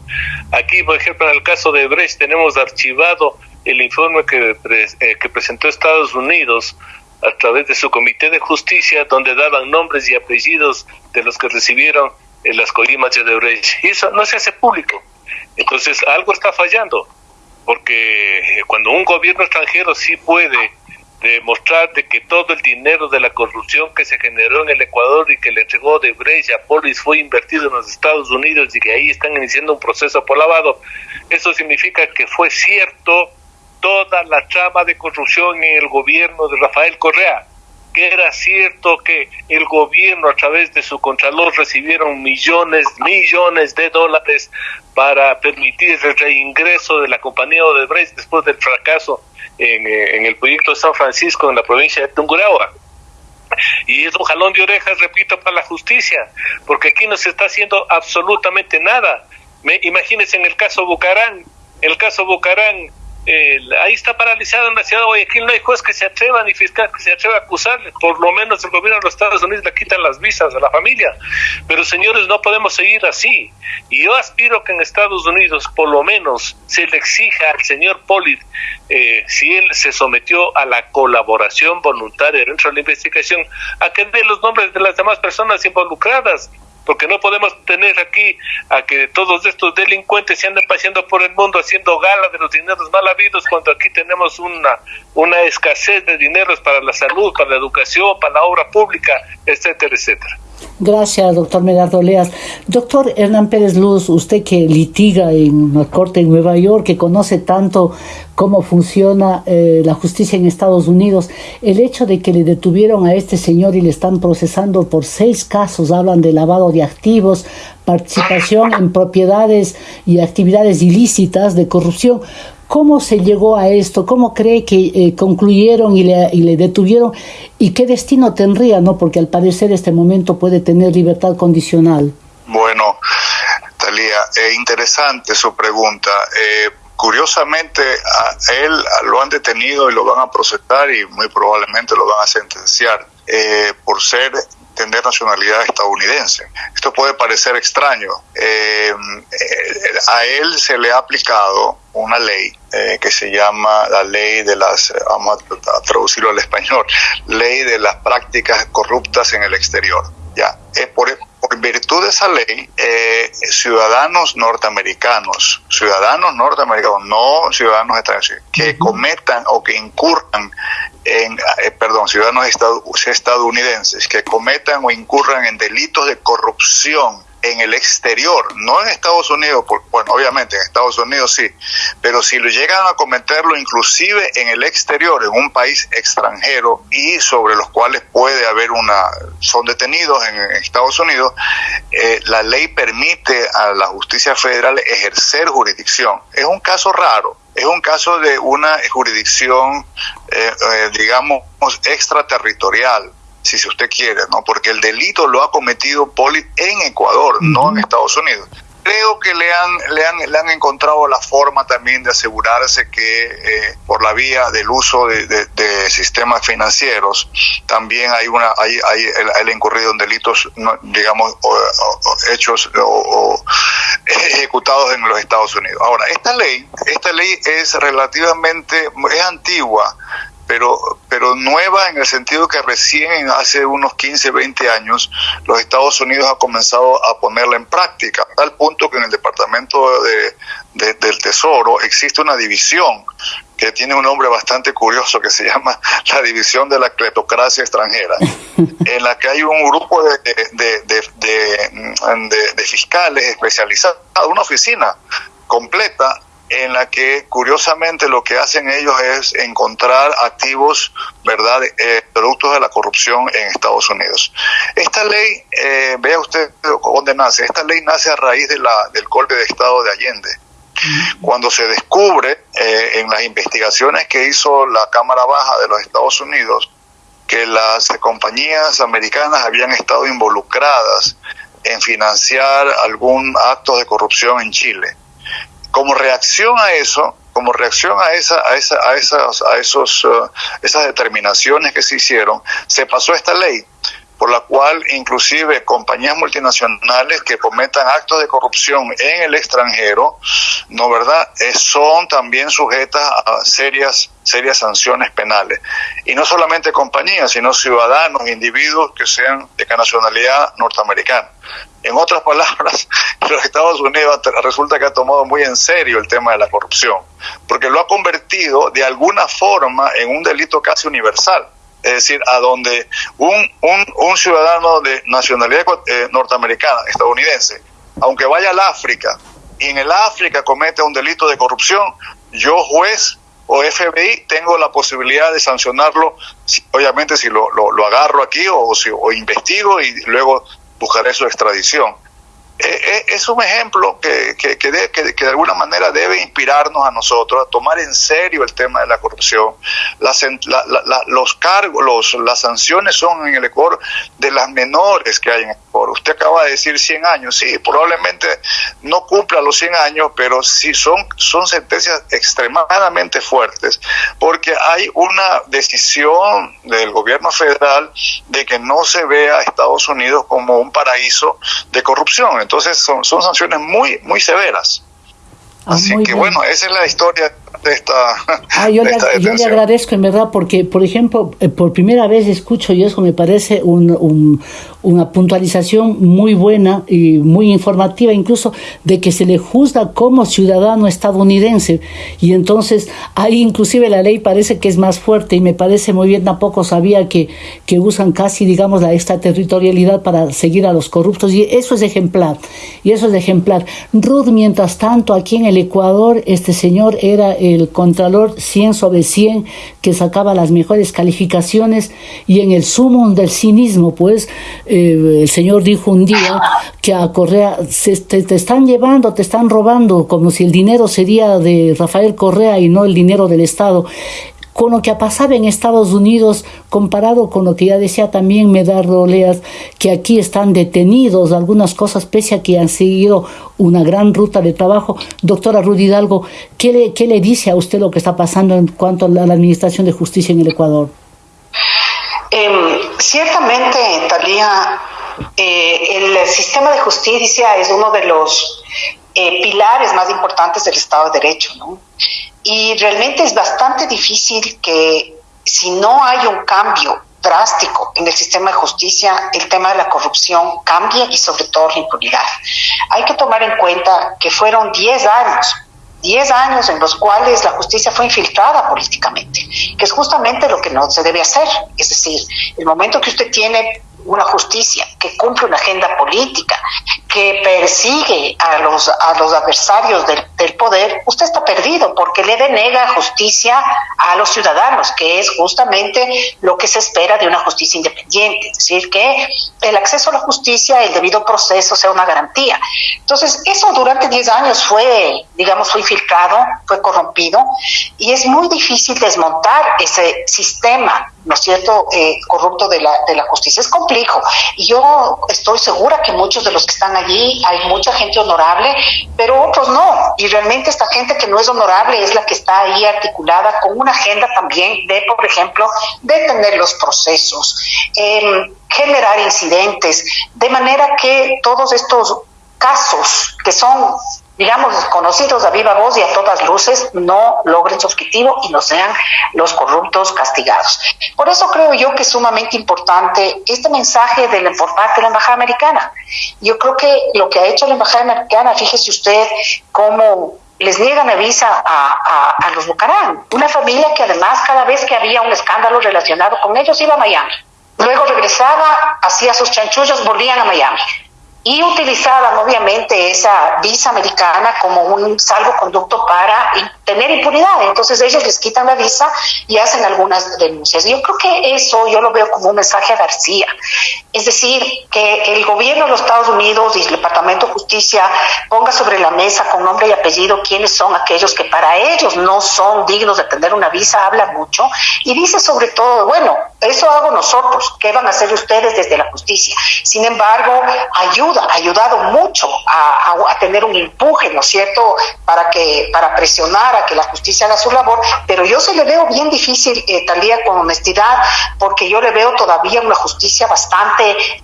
Aquí, por ejemplo, en el caso de Brecht tenemos archivado el informe que, eh, que presentó Estados Unidos a través de su Comité de Justicia, donde daban nombres y apellidos de los que recibieron las colimas de Odebrecht. Y eso no se hace público. Entonces, algo está fallando, porque cuando un gobierno extranjero sí puede demostrar de que todo el dinero de la corrupción que se generó en el Ecuador y que le entregó de a Polis fue invertido en los Estados Unidos y que ahí están iniciando un proceso por lavado, eso significa que fue cierto toda la trama de corrupción en el gobierno de Rafael Correa que era cierto que el gobierno a través de su contralor recibieron millones, millones de dólares para permitir el reingreso de la compañía Odebrecht después del fracaso en, eh, el proyecto de San Francisco en la provincia de Tungurahua. Y es un jalón de orejas, repito, para la justicia, porque aquí no se está haciendo absolutamente nada. Me, imagínense en el caso Bucarán, el caso Bucarán, eh, ahí está paralizado en la ciudad de Guayaquil, no hay juez que se atreva ni fiscal que se atreva a acusarle, por lo menos el gobierno de los Estados Unidos le quitan las visas a la familia, pero señores, no podemos seguir así, y yo aspiro que en Estados Unidos por lo menos se le exija al señor Polit, eh, si él se sometió a la colaboración voluntaria dentro de la investigación, a que dé los nombres de las demás personas involucradas, porque no podemos tener aquí a que todos estos delincuentes se anden paseando por el mundo haciendo gala de los dineros mal habidos cuando aquí tenemos una, una escasez de dineros para la salud, para la educación, para la obra pública, etcétera, etcétera. Gracias, doctor Medardo Leas. Doctor Hernán Pérez Luz, usted que litiga en la corte en Nueva York, que conoce tanto cómo funciona eh, la justicia en Estados Unidos, el hecho de que le detuvieron a este señor y le están procesando por seis casos, hablan de lavado de activos, participación en propiedades y actividades ilícitas de corrupción. ¿Cómo se llegó a esto? ¿Cómo cree que eh, concluyeron y le, detuvieron? ¿Y qué destino tendría? no Porque al parecer este momento puede tener libertad condicional. Bueno, Talía, eh, interesante su pregunta. Eh, curiosamente, a él lo han detenido y lo van a procesar y muy probablemente lo van a sentenciar eh, por ser tener nacionalidad estadounidense. Esto puede parecer extraño. Eh, eh, a él se le ha aplicado una ley que se llama la ley de las, vamos a traducirlo al español, ley de las prácticas corruptas en el exterior. Ya, por, por virtud de esa ley, ciudadanos norteamericanos, ciudadanos norteamericanos, no ciudadanos extranjeros, que cometan o que incurran en, eh, perdón, ciudadanos estadounidenses que cometan o incurran en delitos de corrupción en el exterior, no en Estados Unidos, bueno, obviamente en Estados Unidos sí, pero si lo llegan a cometerlo inclusive en el exterior, en un país extranjero y sobre los cuales puede haber una, son detenidos en, Estados Unidos, eh, la ley permite a la justicia federal ejercer jurisdicción. Es un caso raro, es un caso de una jurisdicción, eh, eh, digamos, extraterritorial, si usted quiere, ¿no? Porque el delito lo ha cometido Poli en Ecuador, no en Estados Unidos creo que le han, le han, le han encontrado la forma también de asegurarse que eh, por la vía del uso de, sistemas financieros también hay una hay, hay el, incurrido en delitos digamos hechos o, ejecutados en los Estados Unidos. Ahora esta ley esta ley es relativamente es antigua pero, pero nueva en el sentido que recién hace unos 15, 20 años los Estados Unidos ha comenzado a ponerla en práctica, a tal punto que en el Departamento de, del Tesoro existe una división que tiene un nombre bastante curioso que se llama la división de la cleptocracia extranjera, en la que hay un grupo de, de, de, de fiscales especializados, una oficina completa en la que curiosamente lo que hacen ellos es encontrar activos, ¿verdad?, eh, productos de la corrupción en Estados Unidos. Esta ley, eh, vea usted dónde nace, esta ley nace a raíz de la, del golpe de Estado de Allende. Cuando se descubre eh, en las investigaciones que hizo la Cámara Baja de los Estados Unidos que las compañías americanas habían estado involucradas en financiar algún acto de corrupción en Chile como reacción a eso, como reacción a esa, a esa, a esas, a esos, uh, esas determinaciones que se hicieron, se pasó esta ley por la cual inclusive compañías multinacionales que cometan actos de corrupción en el extranjero, no verdad, eh, son también sujetas a serias serias sanciones penales. Y no solamente compañías, sino ciudadanos, individuos que sean de nacionalidad norteamericana. En otras palabras, los Estados Unidos resulta que ha tomado muy en serio el tema de la corrupción, porque lo ha convertido de alguna forma en un delito casi universal. Es decir, a donde un, un, ciudadano de nacionalidad eh, norteamericana, estadounidense, aunque vaya al África y en el África comete un delito de corrupción, yo juez o FBI tengo la posibilidad de sancionarlo, obviamente si lo, lo, agarro aquí o, si, o investigo y luego buscaré su extradición. Eh, eh, es un ejemplo que, que, que, de, que, de, alguna manera debe inspirarnos a nosotros a tomar en serio el tema de la corrupción. Los cargos, las sanciones son en el Ecuador de las menores que hay en por, usted acaba de decir 100 años, sí, probablemente no cumpla los 100 años, pero sí son, son sentencias extremadamente fuertes, porque hay una decisión del gobierno federal de que no se vea a Estados Unidos como un paraíso de corrupción. Entonces son, son sanciones muy, muy severas. Ah, Así que bueno, esa es la historia de esta. Ah, yo, le, yo le agradezco en verdad porque, por ejemplo, eh, por primera vez escucho y eso me parece un, una puntualización muy buena y muy informativa incluso de que se le juzga como ciudadano estadounidense. Y entonces ahí inclusive la ley parece que es más fuerte y me parece muy bien tampoco sabía que, que usan casi digamos la extraterritorialidad para seguir a los corruptos. Y eso es ejemplar y eso es ejemplar. Ruth mientras tanto aquí en el Ecuador este señor era el contralor 100 sobre 100 que sacaba las mejores calificaciones y en el sumo del cinismo pues eh, el Señor dijo un día que a Correa se, te, están llevando, te están robando, como si el dinero sería de Rafael Correa y no el dinero del Estado con lo que ha pasado en Estados Unidos, comparado con lo que ya decía también Medardo Oleas, que aquí están detenidos algunas cosas, pese a que han seguido una gran ruta de trabajo. Doctora Rudy Hidalgo, ¿qué le, qué le dice a usted lo que está pasando en cuanto a la Administración de Justicia en el Ecuador? Eh, ciertamente, Talía, eh, el sistema de justicia es uno de los eh, pilares más importantes del Estado de Derecho, ¿no? Y realmente es bastante difícil que si no hay un cambio drástico en el sistema de justicia, el tema de la corrupción cambie y sobre todo la impunidad. Hay que tomar en cuenta que fueron 10 años 10 años en los cuales la justicia fue infiltrada políticamente, que es justamente lo que no se debe hacer. Es decir, el momento que usted tiene una justicia que cumple una agenda política, que persigue a los, a los adversarios del, poder, usted está perdido porque le denega justicia a los ciudadanos, que es justamente lo que se espera de una justicia independiente, es decir, que el acceso a la justicia, el debido proceso sea una garantía. Entonces, eso durante 10 años fue, digamos, fue infiltrado, fue corrompido, y es muy difícil desmontar ese sistema, ¿no es cierto?, eh, corrupto de la, de la justicia. Es complejo, y yo estoy segura que muchos de los que están allí, hay mucha gente honorable, pero otros no, y realmente esta gente que no es honorable es la que está ahí articulada con una agenda también de, por ejemplo, detener los procesos, eh, generar incidentes, de manera que todos estos casos que son digamos, conocidos a viva voz y a todas luces, no logren su objetivo y no sean los corruptos castigados. Por eso creo yo que es sumamente importante este mensaje de la, por parte de la Embajada Americana. Yo creo que lo que ha hecho la Embajada Americana, fíjese usted cómo les niegan la visa a, a, a los Bucarán, una familia que además cada vez que había un escándalo relacionado con ellos iba a Miami. Luego regresaba, hacía sus chanchullos, volvían a Miami y utilizaban obviamente esa visa americana como un salvoconducto para tener impunidad. Entonces ellos les quitan la visa y hacen algunas denuncias. Yo creo que eso yo lo veo como un mensaje a García. Es decir, que el gobierno de los Estados Unidos y el Departamento de Justicia ponga sobre la mesa con nombre y apellido quiénes son aquellos que para ellos no son dignos de tener una visa, habla mucho, y dice sobre todo, bueno, eso hago nosotros, ¿qué van a hacer ustedes desde la justicia? Sin embargo, ayuda, ha ayudado mucho a, a, a tener un empuje, ¿no es cierto?, para, que, para presionar a que la justicia haga su labor, pero yo se le veo bien difícil, eh, Talía, con honestidad, porque yo le veo todavía una justicia bastante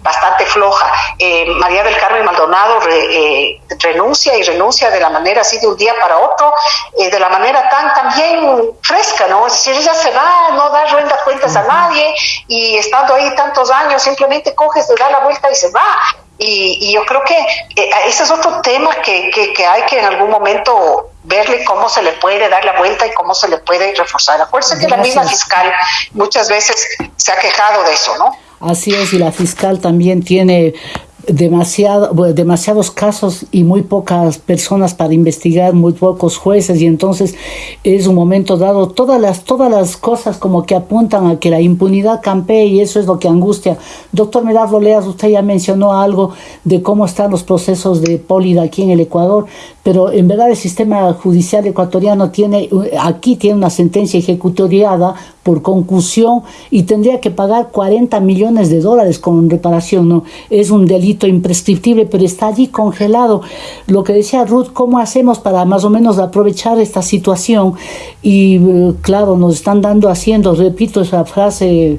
bastante, floja. Eh, María del Carmen Maldonado eh, renuncia y renuncia de la manera así de un día para otro, eh, de la manera tan también fresca, ¿no? Es decir, ella se va, no da renta cuentas a nadie y estando ahí tantos años simplemente coge, se da la vuelta y se va. Y, yo creo que ese es otro tema que, que, hay que en algún momento verle cómo se le puede dar la vuelta y cómo se le puede reforzar. Acuérdense que la misma fiscal muchas veces se ha quejado de eso, ¿no? Así es, y la fiscal también tiene demasiado, demasiados casos y muy pocas personas para investigar, muy pocos jueces y entonces es un momento dado todas las todas las cosas como que apuntan a que la impunidad campee y eso es lo que angustia. Doctor Medardo Leas, usted ya mencionó algo de cómo están los procesos de pólida aquí en el Ecuador, pero en verdad el sistema judicial ecuatoriano tiene aquí tiene una sentencia ejecutoriada por concusión y tendría que pagar 40 millones de dólares con reparación, ¿no? Es un delito imprescriptible, pero está allí congelado. Lo que decía Ruth, ¿cómo hacemos para más o menos aprovechar esta situación? Y eh, claro, nos están dando haciendo, repito esa frase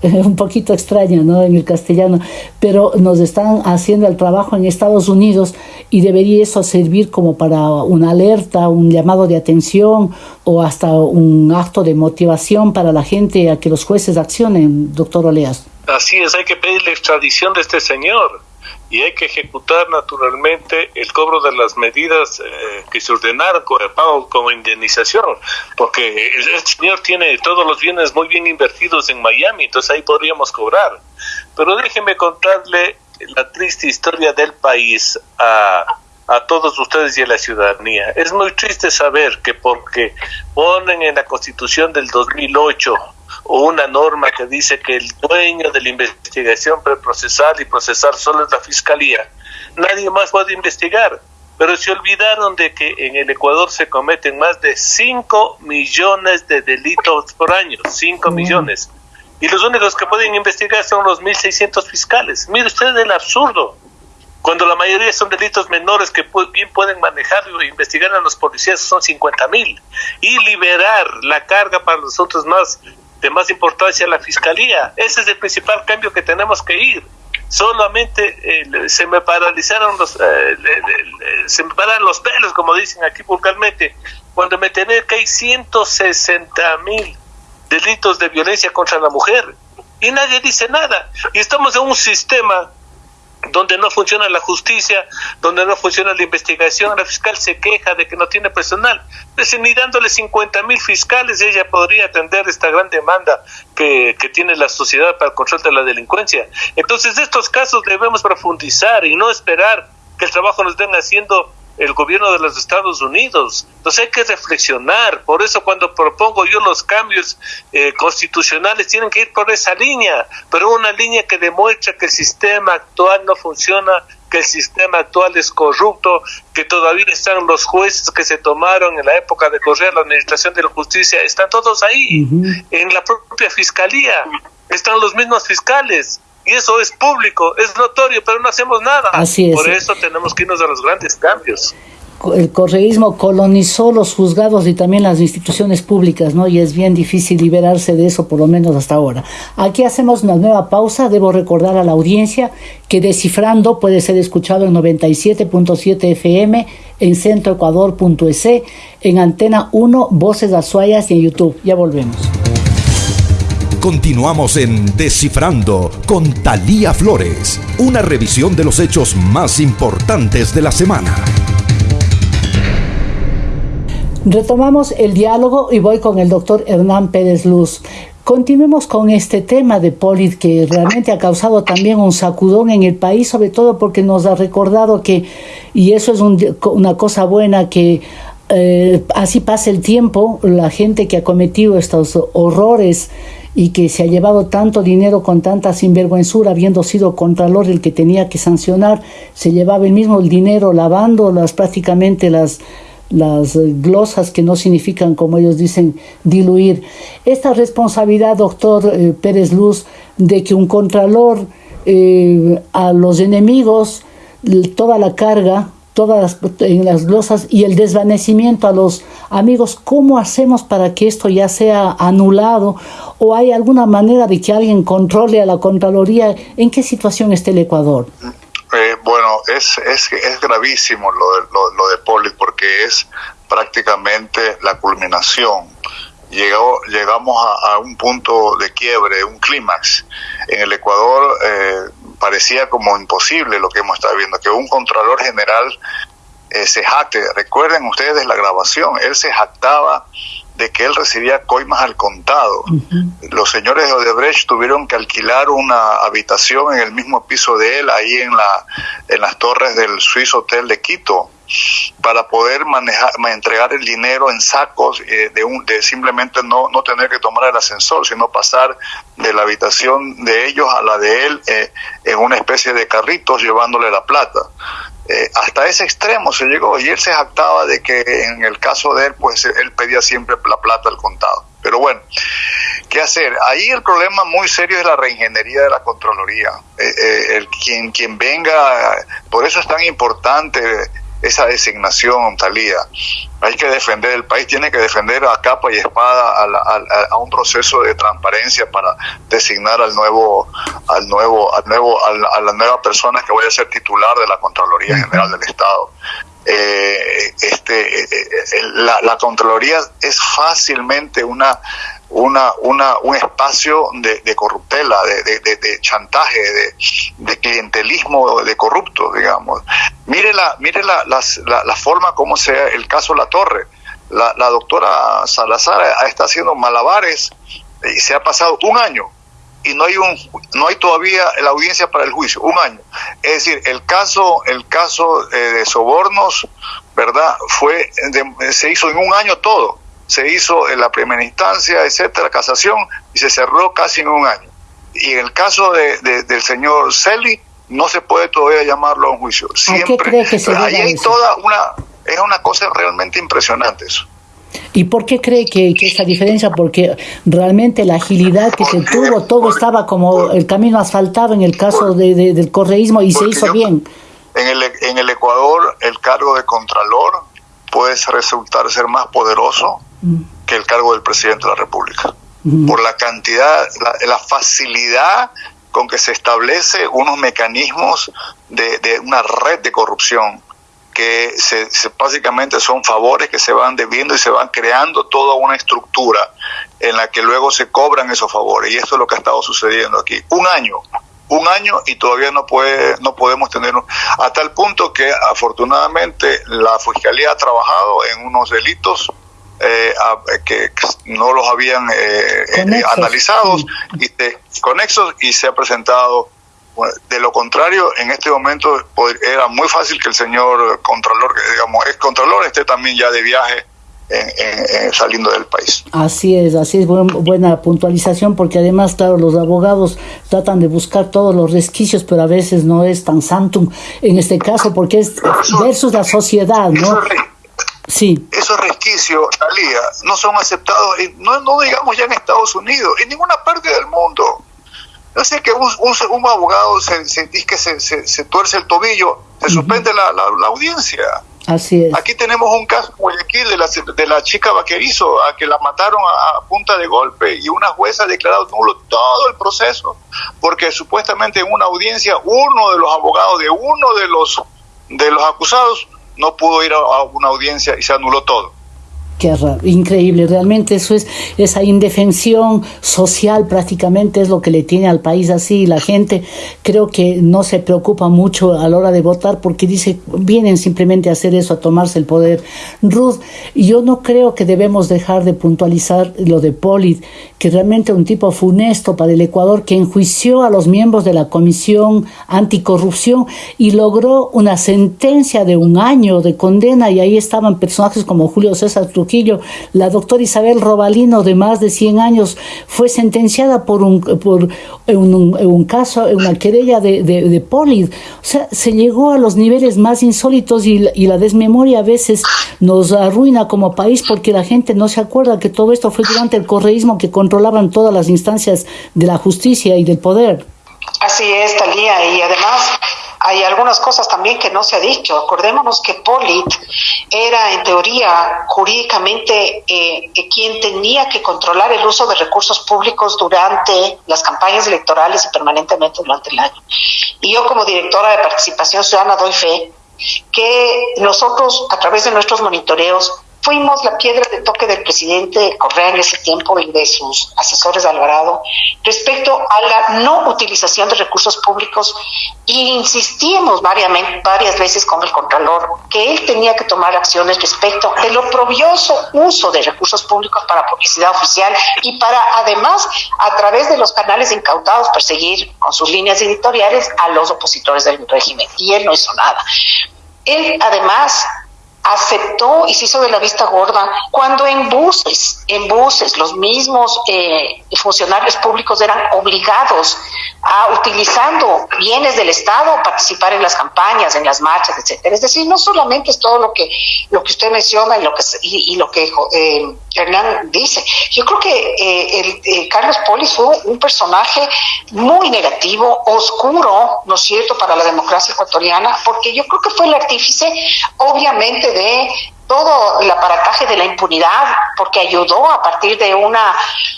un poquito extraña ¿no? en el castellano, pero nos están haciendo el trabajo en Estados Unidos y debería eso servir como para una alerta, un llamado de atención o hasta un acto de motivación para la gente a que los jueces accionen, doctor Oleas. Así es, hay que pedir la extradición de este señor y hay que ejecutar naturalmente el cobro de las medidas eh, que se ordenaron con el pago como indemnización, porque el, señor tiene todos los bienes muy bien invertidos en Miami, entonces ahí podríamos cobrar. Pero déjeme contarle la triste historia del país a, a todos ustedes y a la ciudadanía. Es muy triste saber que porque ponen en la constitución del 2008 o una norma que dice que el dueño de la investigación preprocesal y procesal solo es la fiscalía, nadie más puede investigar. Pero se olvidaron de que en el Ecuador se cometen más de 5 millones de delitos por año, 5 millones. Y los únicos que pueden investigar son los 1.600 fiscales. Mire usted el absurdo. Cuando la mayoría son delitos menores que bien pueden manejar e investigar a los policías son 50 mil. Y liberar la carga para los otros más de más importancia la fiscalía. Ese es el principal cambio que tenemos que ir. Solamente eh, se me paralizaron los, eh, se me paran los pelos, como dicen aquí vulgarmente, cuando me enteré que hay 160 mil delitos de violencia contra la mujer y nadie dice nada. Y estamos en un sistema donde no funciona la justicia, donde no funciona la investigación, la fiscal se queja de que no tiene personal. Pues ni dándole 50 mil fiscales ella podría atender esta gran demanda que, tiene la sociedad para el control de la delincuencia. Entonces, estos casos debemos profundizar y no esperar que el trabajo nos estén haciendo el gobierno de los Estados Unidos. Entonces hay que reflexionar. Por eso cuando propongo yo los cambios eh, constitucionales tienen que ir por esa línea, pero una línea que demuestra que el sistema actual no funciona, que el sistema actual es corrupto, que todavía están los jueces que se tomaron en la época de correr la administración de la justicia, están todos ahí, en la propia fiscalía, están los mismos fiscales y eso es público, es notorio, pero no hacemos nada. Así es. Por eso tenemos que irnos a los grandes cambios. El correísmo colonizó los juzgados y también las instituciones públicas, ¿no? Y es bien difícil liberarse de eso, por lo menos hasta ahora. Aquí hacemos una nueva pausa. Debo recordar a la audiencia que Descifrando puede ser escuchado en 97.7 FM, en centroecuador.es, en Antena 1, Voces Azuayas y en YouTube. Ya volvemos. Continuamos en Descifrando con Talía Flores, una revisión de los hechos más importantes de la semana. Retomamos el diálogo y voy con el doctor Hernán Pérez Luz. Continuemos con este tema de Polit que realmente ha causado también un sacudón en el país, sobre todo porque nos ha recordado que, y eso es una cosa buena, que eh, así pasa el tiempo, la gente que ha cometido estos horrores y que se ha llevado tanto dinero con tanta sinvergüenzura, habiendo sido Contralor el que tenía que sancionar, se llevaba el mismo el dinero lavando las prácticamente las las glosas que no significan, como ellos dicen, diluir. Esta responsabilidad, doctor eh, Pérez Luz, de que un contralor eh, a los enemigos, toda la carga, todas en las glosas y el desvanecimiento a los amigos, ¿cómo hacemos para que esto ya sea anulado? ¿O hay alguna manera de que alguien controle a la Contraloría? ¿En qué situación está el Ecuador? Eh, bueno, es, es, es gravísimo lo de, lo, de Poli porque es prácticamente la culminación. Llegó, llegamos a, un punto de quiebre, un clímax. En el Ecuador eh, parecía como imposible lo que hemos estado viendo, que un Contralor General eh, se jacte. Recuerden ustedes la grabación, él se jactaba de que él recibía coimas al contado. Los señores de Odebrecht tuvieron que alquilar una habitación en el mismo piso de él, ahí en, la, en las torres del Swiss Hotel de Quito, para poder manejar, entregar el dinero en sacos, eh, de, un, de simplemente no, no tener que tomar el ascensor, sino pasar de la habitación de ellos a la de él eh, en una especie de carritos llevándole la plata. Eh, hasta ese extremo se llegó y él se jactaba de que en el caso de él, pues él pedía siempre la plata al contado. Pero bueno, ¿qué hacer. Ahí el problema muy serio es la reingeniería de la Contraloría. Quien, quien venga, por eso es tan importante esa designación, Talía. Hay que defender, el país tiene que defender a capa y espada a, un proceso de transparencia para designar al nuevo, al nuevo, al nuevo, a la, nueva persona que vaya a ser titular de la Contraloría General del Estado. Eh, este, la, la Contraloría es fácilmente una una, una, un espacio de, de corruptela, de, chantaje, de, clientelismo de corruptos, digamos. Mire la, mire la, la, forma como sea el caso La Torre. La, la doctora Salazar está haciendo malabares y se ha pasado un año y no hay un no hay todavía la audiencia para el juicio un año es decir el caso el caso eh, de sobornos verdad fue se hizo en un año todo se hizo en la primera instancia, etcétera, casación, y se cerró casi en un año. Y en el caso de, del señor Celi, no se puede todavía llamarlo a un juicio. Siempre, qué cree que se ahí hay toda una, es una cosa realmente impresionante eso. ¿Y por qué cree que, esa diferencia? Porque realmente la agilidad que se tuvo, todo estaba como el camino asfaltado en el caso de, del correísmo y se hizo bien. En el, en el Ecuador, el cargo de contralor puede resultar ser más poderoso que el cargo del presidente de la República. Por la cantidad, la, facilidad con que se establece unos mecanismos de, una red de corrupción que se, básicamente son favores que se van debiendo y se van creando toda una estructura en la que luego se cobran esos favores. Y esto es lo que ha estado sucediendo aquí. Un año, un año y todavía no puede no podemos tener a tal punto que afortunadamente la fiscalía ha trabajado en unos delitos eh, que no los habían eh, eh analizados y conexos y se ha presentado de lo contrario, en este momento era muy fácil que el señor Contralor, digamos, ex Contralor, esté también ya de viaje saliendo del país. Así es, así es, buena puntualización, porque además, claro, los abogados tratan de buscar todos los resquicios, pero a veces no es tan santum en este caso, porque es versus la sociedad, ¿no? Sí. Esos resquicios, Talía, no son aceptados, no, no digamos ya en Estados Unidos, en ninguna parte del mundo. Sé que un, un, abogado se, se, que se, se, tuerce el tobillo, se suspende la, la, audiencia. Así es. Aquí tenemos un caso Guayaquil de la, de la chica vaquerizo, a que la mataron a, punta de golpe y una jueza ha declarado nulo todo el proceso, porque supuestamente en una audiencia uno de los abogados de uno de los de los acusados no pudo ir a, una audiencia y se anuló todo. Increíble, realmente eso es esa indefensión social prácticamente es lo que le tiene al país así. La gente creo que no se preocupa mucho a la hora de votar porque dice, vienen simplemente a hacer eso, a tomarse el poder. Ruth, yo no creo que debemos dejar de puntualizar lo de Polit, que realmente un tipo funesto para el Ecuador que enjuició a los miembros de la Comisión Anticorrupción y logró una sentencia de un año de condena y ahí estaban personajes como Julio César Trujillo la doctora Isabel Robalino, de más de 100 años, fue sentenciada por un, por un, caso, una querella de, de, O sea, se llegó a los niveles más insólitos y, la desmemoria a veces nos arruina como país porque la gente no se acuerda que todo esto fue durante el correísmo que controlaban todas las instancias de la justicia y del poder. Así es, Talía, y además hay algunas cosas también que no se ha dicho. Acordémonos que Polit era, en teoría, jurídicamente, eh, quien tenía que controlar el uso de recursos públicos durante las campañas electorales y permanentemente durante el año. Y yo, como directora de participación ciudadana, doy fe que nosotros, a través de nuestros monitoreos, fuimos la piedra de toque del presidente Correa en ese tiempo y de sus asesores Alvarado respecto a la no utilización de recursos públicos e insistimos varias veces con el Contralor que él tenía que tomar acciones respecto del oprobioso uso de recursos públicos para publicidad oficial y para además a través de los canales incautados perseguir con sus líneas editoriales a los opositores del régimen y él no hizo nada. Él además aceptó y se hizo de la vista gorda cuando en buses, en buses, los mismos eh, funcionarios públicos eran obligados a, utilizando bienes del Estado, participar en las campañas, en las marchas, etcétera. Es decir, no solamente es todo lo que, lo que usted menciona y lo que, y, lo que eh, Hernán dice. Yo creo que eh, el, Carlos Polis fue un personaje muy negativo, oscuro, ¿no es cierto?, para la democracia ecuatoriana, porque yo creo que fue el artífice, obviamente, de todo el aparataje de la impunidad, porque ayudó a partir de una,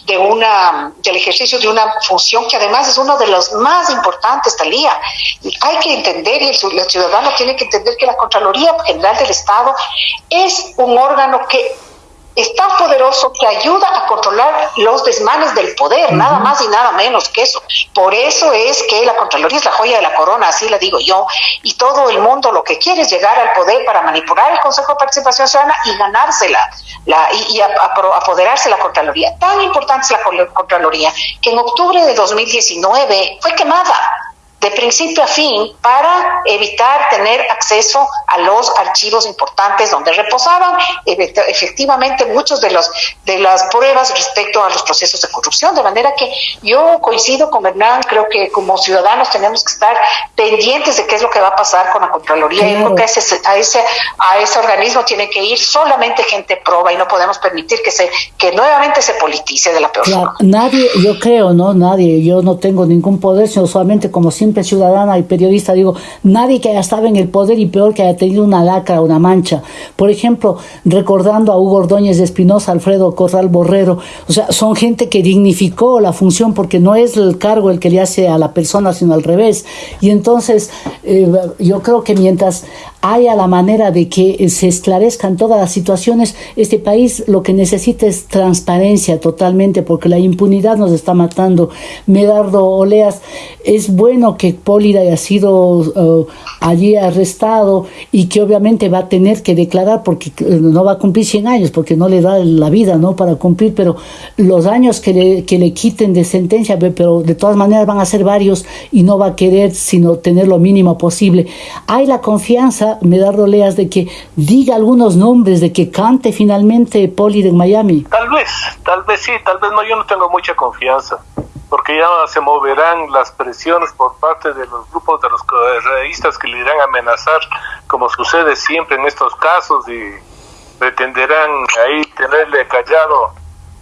de una, del ejercicio de una función que además es uno de los más importantes, Talía. Hay que entender, y el, ciudadano tiene que entender que la Contraloría General del Estado es un órgano que es tan poderoso que ayuda a controlar los desmanes del poder, nada más y nada menos que eso. Por eso es que la Contraloría es la joya de la corona, así la digo yo, y todo el mundo lo que quiere es llegar al poder para manipular el Consejo de Participación Ciudadana y ganársela la, y, apoderarse de la Contraloría. Tan importante es la Contraloría que en octubre de 2019 fue quemada de principio a fin para evitar tener acceso a los archivos importantes donde reposaban. Efectivamente muchos de los de las pruebas respecto a los procesos de corrupción de manera que yo coincido con Hernán creo que como ciudadanos tenemos que estar pendientes de qué es lo que va a pasar con la contraloría. Y creo que a ese, a ese a ese organismo tiene que ir solamente gente proba y no podemos permitir que se que nuevamente se politice de la peor forma. nadie yo creo no nadie yo no tengo ningún poder sino solamente como siempre ciudadana y periodista, digo, nadie que haya estado en el poder y peor que haya tenido una lacra, una mancha. Por ejemplo, recordando a Hugo Ordóñez de Espinosa, Alfredo Corral Borrero, o sea, son gente que dignificó la función porque no es el cargo el que le hace a la persona, sino al revés. Y entonces, eh, yo creo que mientras haya la manera de que se esclarezcan todas las situaciones, este país lo que necesita es transparencia totalmente, porque la impunidad nos está matando. Medardo Oleas, es bueno que Pólida haya sido uh, allí arrestado y que obviamente va a tener que declarar porque uh, no va a cumplir 100 años, porque no le da la vida ¿no? para cumplir, pero los años que le, que le quiten de sentencia, pero de todas maneras van a ser varios y no va a querer sino tener lo mínimo posible. Hay la confianza me da roleas de que diga algunos nombres, de que cante finalmente Poli de Miami? Tal vez, tal vez sí, tal vez no, yo no tengo mucha confianza, porque ya se moverán las presiones por parte de los grupos de los realistas que le irán a amenazar, como sucede siempre en estos casos, y pretenderán ahí tenerle callado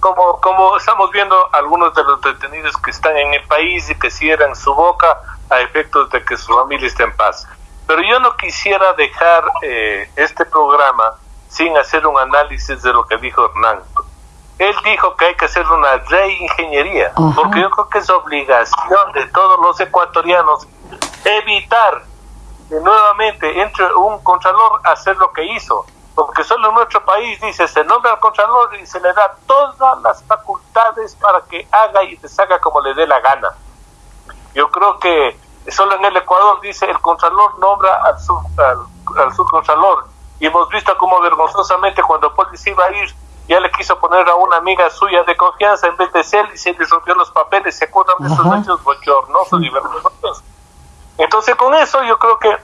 como, como estamos viendo algunos de los detenidos que están en el país y que cierran su boca a efectos de que su familia esté en paz. Pero yo no quisiera dejar eh, este programa sin hacer un análisis de lo que dijo Hernán. Él dijo que hay que hacer una reingeniería, porque yo creo que es obligación de todos los ecuatorianos evitar que nuevamente entre un contralor a hacer lo que hizo, porque solo en nuestro país dice se nombra al contralor y se le da todas las facultades para que haga y deshaga como le dé la gana. Yo creo que Solo en el Ecuador dice el Contralor nombra al, sub, al, subcontralor. Y hemos visto cómo vergonzosamente cuando Polis iba a ir, ya le quiso poner a una amiga suya de confianza en vez de ser y se le rompió los papeles. ¿Se acuerdan de esos hechos bochornosos y vergonzosos? Entonces con eso yo creo que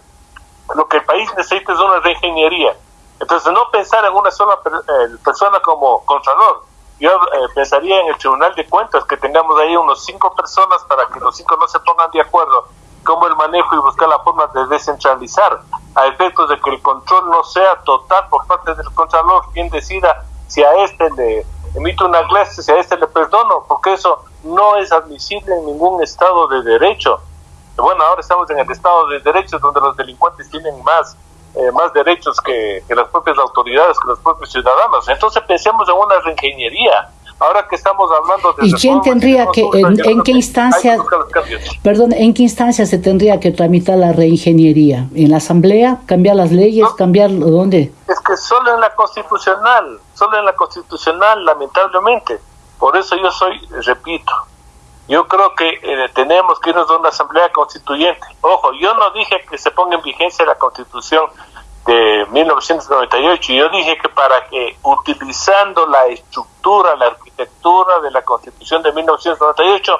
lo que el país necesita es una reingeniería. Entonces no pensar en una sola eh, persona como Contralor, yo eh, pensaría en el Tribunal de Cuentas que tengamos ahí unos cinco personas para que los cinco no se pongan de acuerdo como el manejo y buscar la forma de descentralizar a efectos de que el control no sea total por parte del Contralor quien decida si a este le emite una clase, si a este le perdono, porque eso no es admisible en ningún Estado de Derecho. Bueno, ahora estamos en el Estado de Derecho donde los delincuentes tienen más eh, más derechos que, que, las propias autoridades, que los propios ciudadanos. Entonces pensemos en una reingeniería ahora que estamos hablando de... ¿Y quién tendría que, en, qué instancia, perdón, en qué instancia se tendría que tramitar la reingeniería? ¿En la Asamblea? ¿Cambiar las leyes? ¿Cambiar dónde? Es que solo en la constitucional, solo en la constitucional, lamentablemente. Por eso yo soy, repito, yo creo que eh, tenemos que irnos a una asamblea constituyente. Ojo, yo no dije que se ponga en vigencia la constitución de 1998. Yo dije que para que utilizando la estructura, la arquitectura de la Constitución de 1998,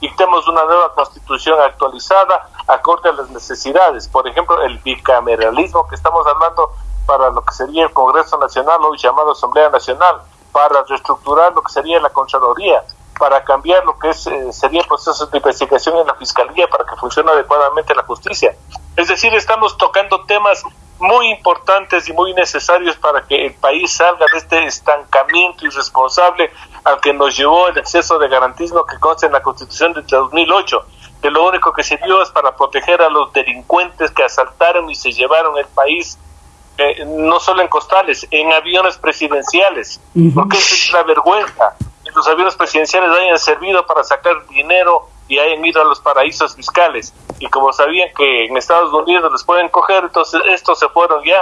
dictemos una nueva Constitución actualizada acorde a las necesidades. Por ejemplo, el bicameralismo que estamos hablando para lo que sería el Congreso Nacional, hoy llamado Asamblea Nacional, para reestructurar lo que sería la Contraloría, para cambiar lo que es, eh, sería procesos de investigación en la Fiscalía para que funcione adecuadamente la justicia. Es decir, estamos tocando temas muy importantes y muy necesarios para que el país salga de este estancamiento irresponsable al que nos llevó el exceso de garantismo que consta en la Constitución de 2008, que lo único que sirvió es para proteger a los delincuentes que asaltaron y se llevaron el país eh, no solo en costales, en aviones presidenciales, porque esa es la vergüenza, que los aviones presidenciales hayan servido para sacar dinero y hayan ido a los paraísos fiscales. Y como sabían que en Estados Unidos les pueden coger, entonces estos se fueron ya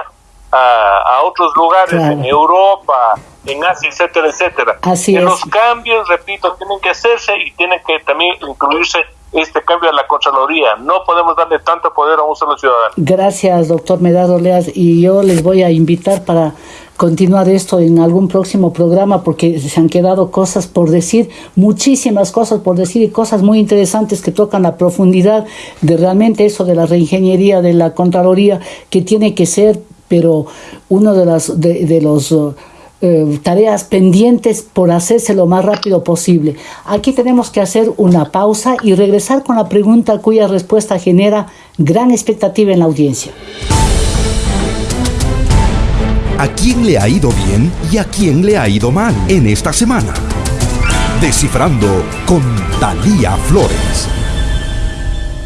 a, otros lugares, en Europa, en Asia, etcétera, etcétera. Así los cambios, repito, tienen que hacerse y tienen que también incluirse este cambio a la Contraloría. No podemos darle tanto poder a un solo ciudadano. Gracias, doctor Medado Leas. Y yo les voy a invitar para continuar esto en algún próximo programa porque se han quedado cosas por decir, muchísimas cosas por decir y cosas muy interesantes que tocan la profundidad de realmente eso de la reingeniería de la Contraloría que tiene que ser, pero uno de, las, de, los... Eh, tareas pendientes por hacerse lo más rápido posible. Aquí tenemos que hacer una pausa y regresar con la pregunta cuya respuesta genera gran expectativa en la audiencia. ¿A quién le ha ido bien y a quién le ha ido mal en esta semana? Descifrando con Talía Flores.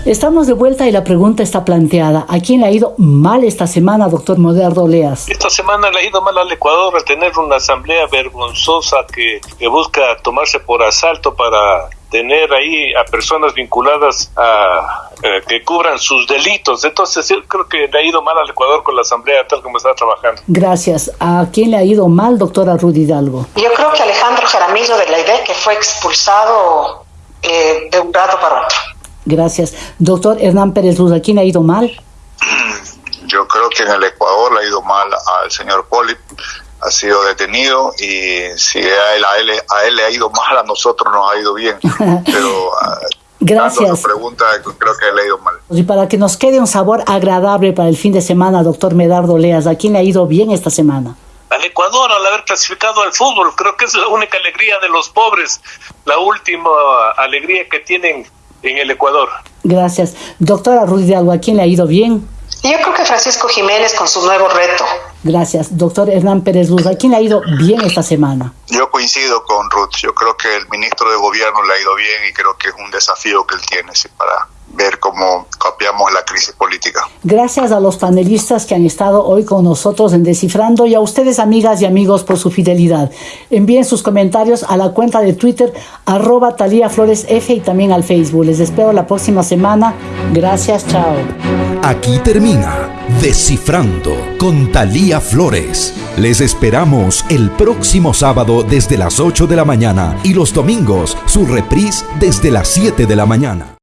Estamos de vuelta y la pregunta está planteada. ¿A quién le ha ido mal esta semana, doctor Moderno Leas? Esta semana le ha ido mal al Ecuador al tener una asamblea vergonzosa que, busca tomarse por asalto para tener ahí a personas vinculadas a eh, que cubran sus delitos. Entonces yo creo que le ha ido mal al Ecuador con la asamblea tal como está trabajando. Gracias. ¿A quién le ha ido mal, doctora Rudy Hidalgo? Yo creo que Alejandro Jaramillo de la IDE que fue expulsado eh, de un rato para otro. Gracias. Doctor Hernán Pérez Luz, ¿a quién le ha ido mal? Yo creo que en el Ecuador le ha ido mal al señor Poli, ha sido detenido y si a él, a él, a él le ha ido mal, a nosotros nos ha ido bien. Pero ah, Gracias. Su pregunta, creo que le ha ido mal. Y para que nos quede un sabor agradable para el fin de semana, doctor Medardo Leas, ¿a quién le ha ido bien esta semana? Al Ecuador, al haber clasificado al fútbol, creo que es la única alegría de los pobres, la última alegría que tienen en el Ecuador. Gracias. Doctora Ruiz de Algo, ¿a quién le ha ido bien? Yo creo que Francisco Jiménez con su nuevo reto. Gracias. Doctor Hernán Pérez Luz, ¿a quién le ha ido bien esta semana? Yo coincido con Ruth. Yo creo que el ministro de Gobierno le ha ido bien y creo que es un desafío que él tiene para ver cómo copiamos la crisis política. Gracias a los panelistas que han estado hoy con nosotros en Descifrando y a ustedes amigas y amigos por su fidelidad. Envíen sus comentarios a la cuenta de Twitter arroba Talía Flores F y también al Facebook. Les espero la próxima semana. Gracias, chao. Aquí termina Descifrando con Talía Flores. Les esperamos el próximo sábado desde las 8 de la mañana y los domingos su reprise desde las 7 de la mañana.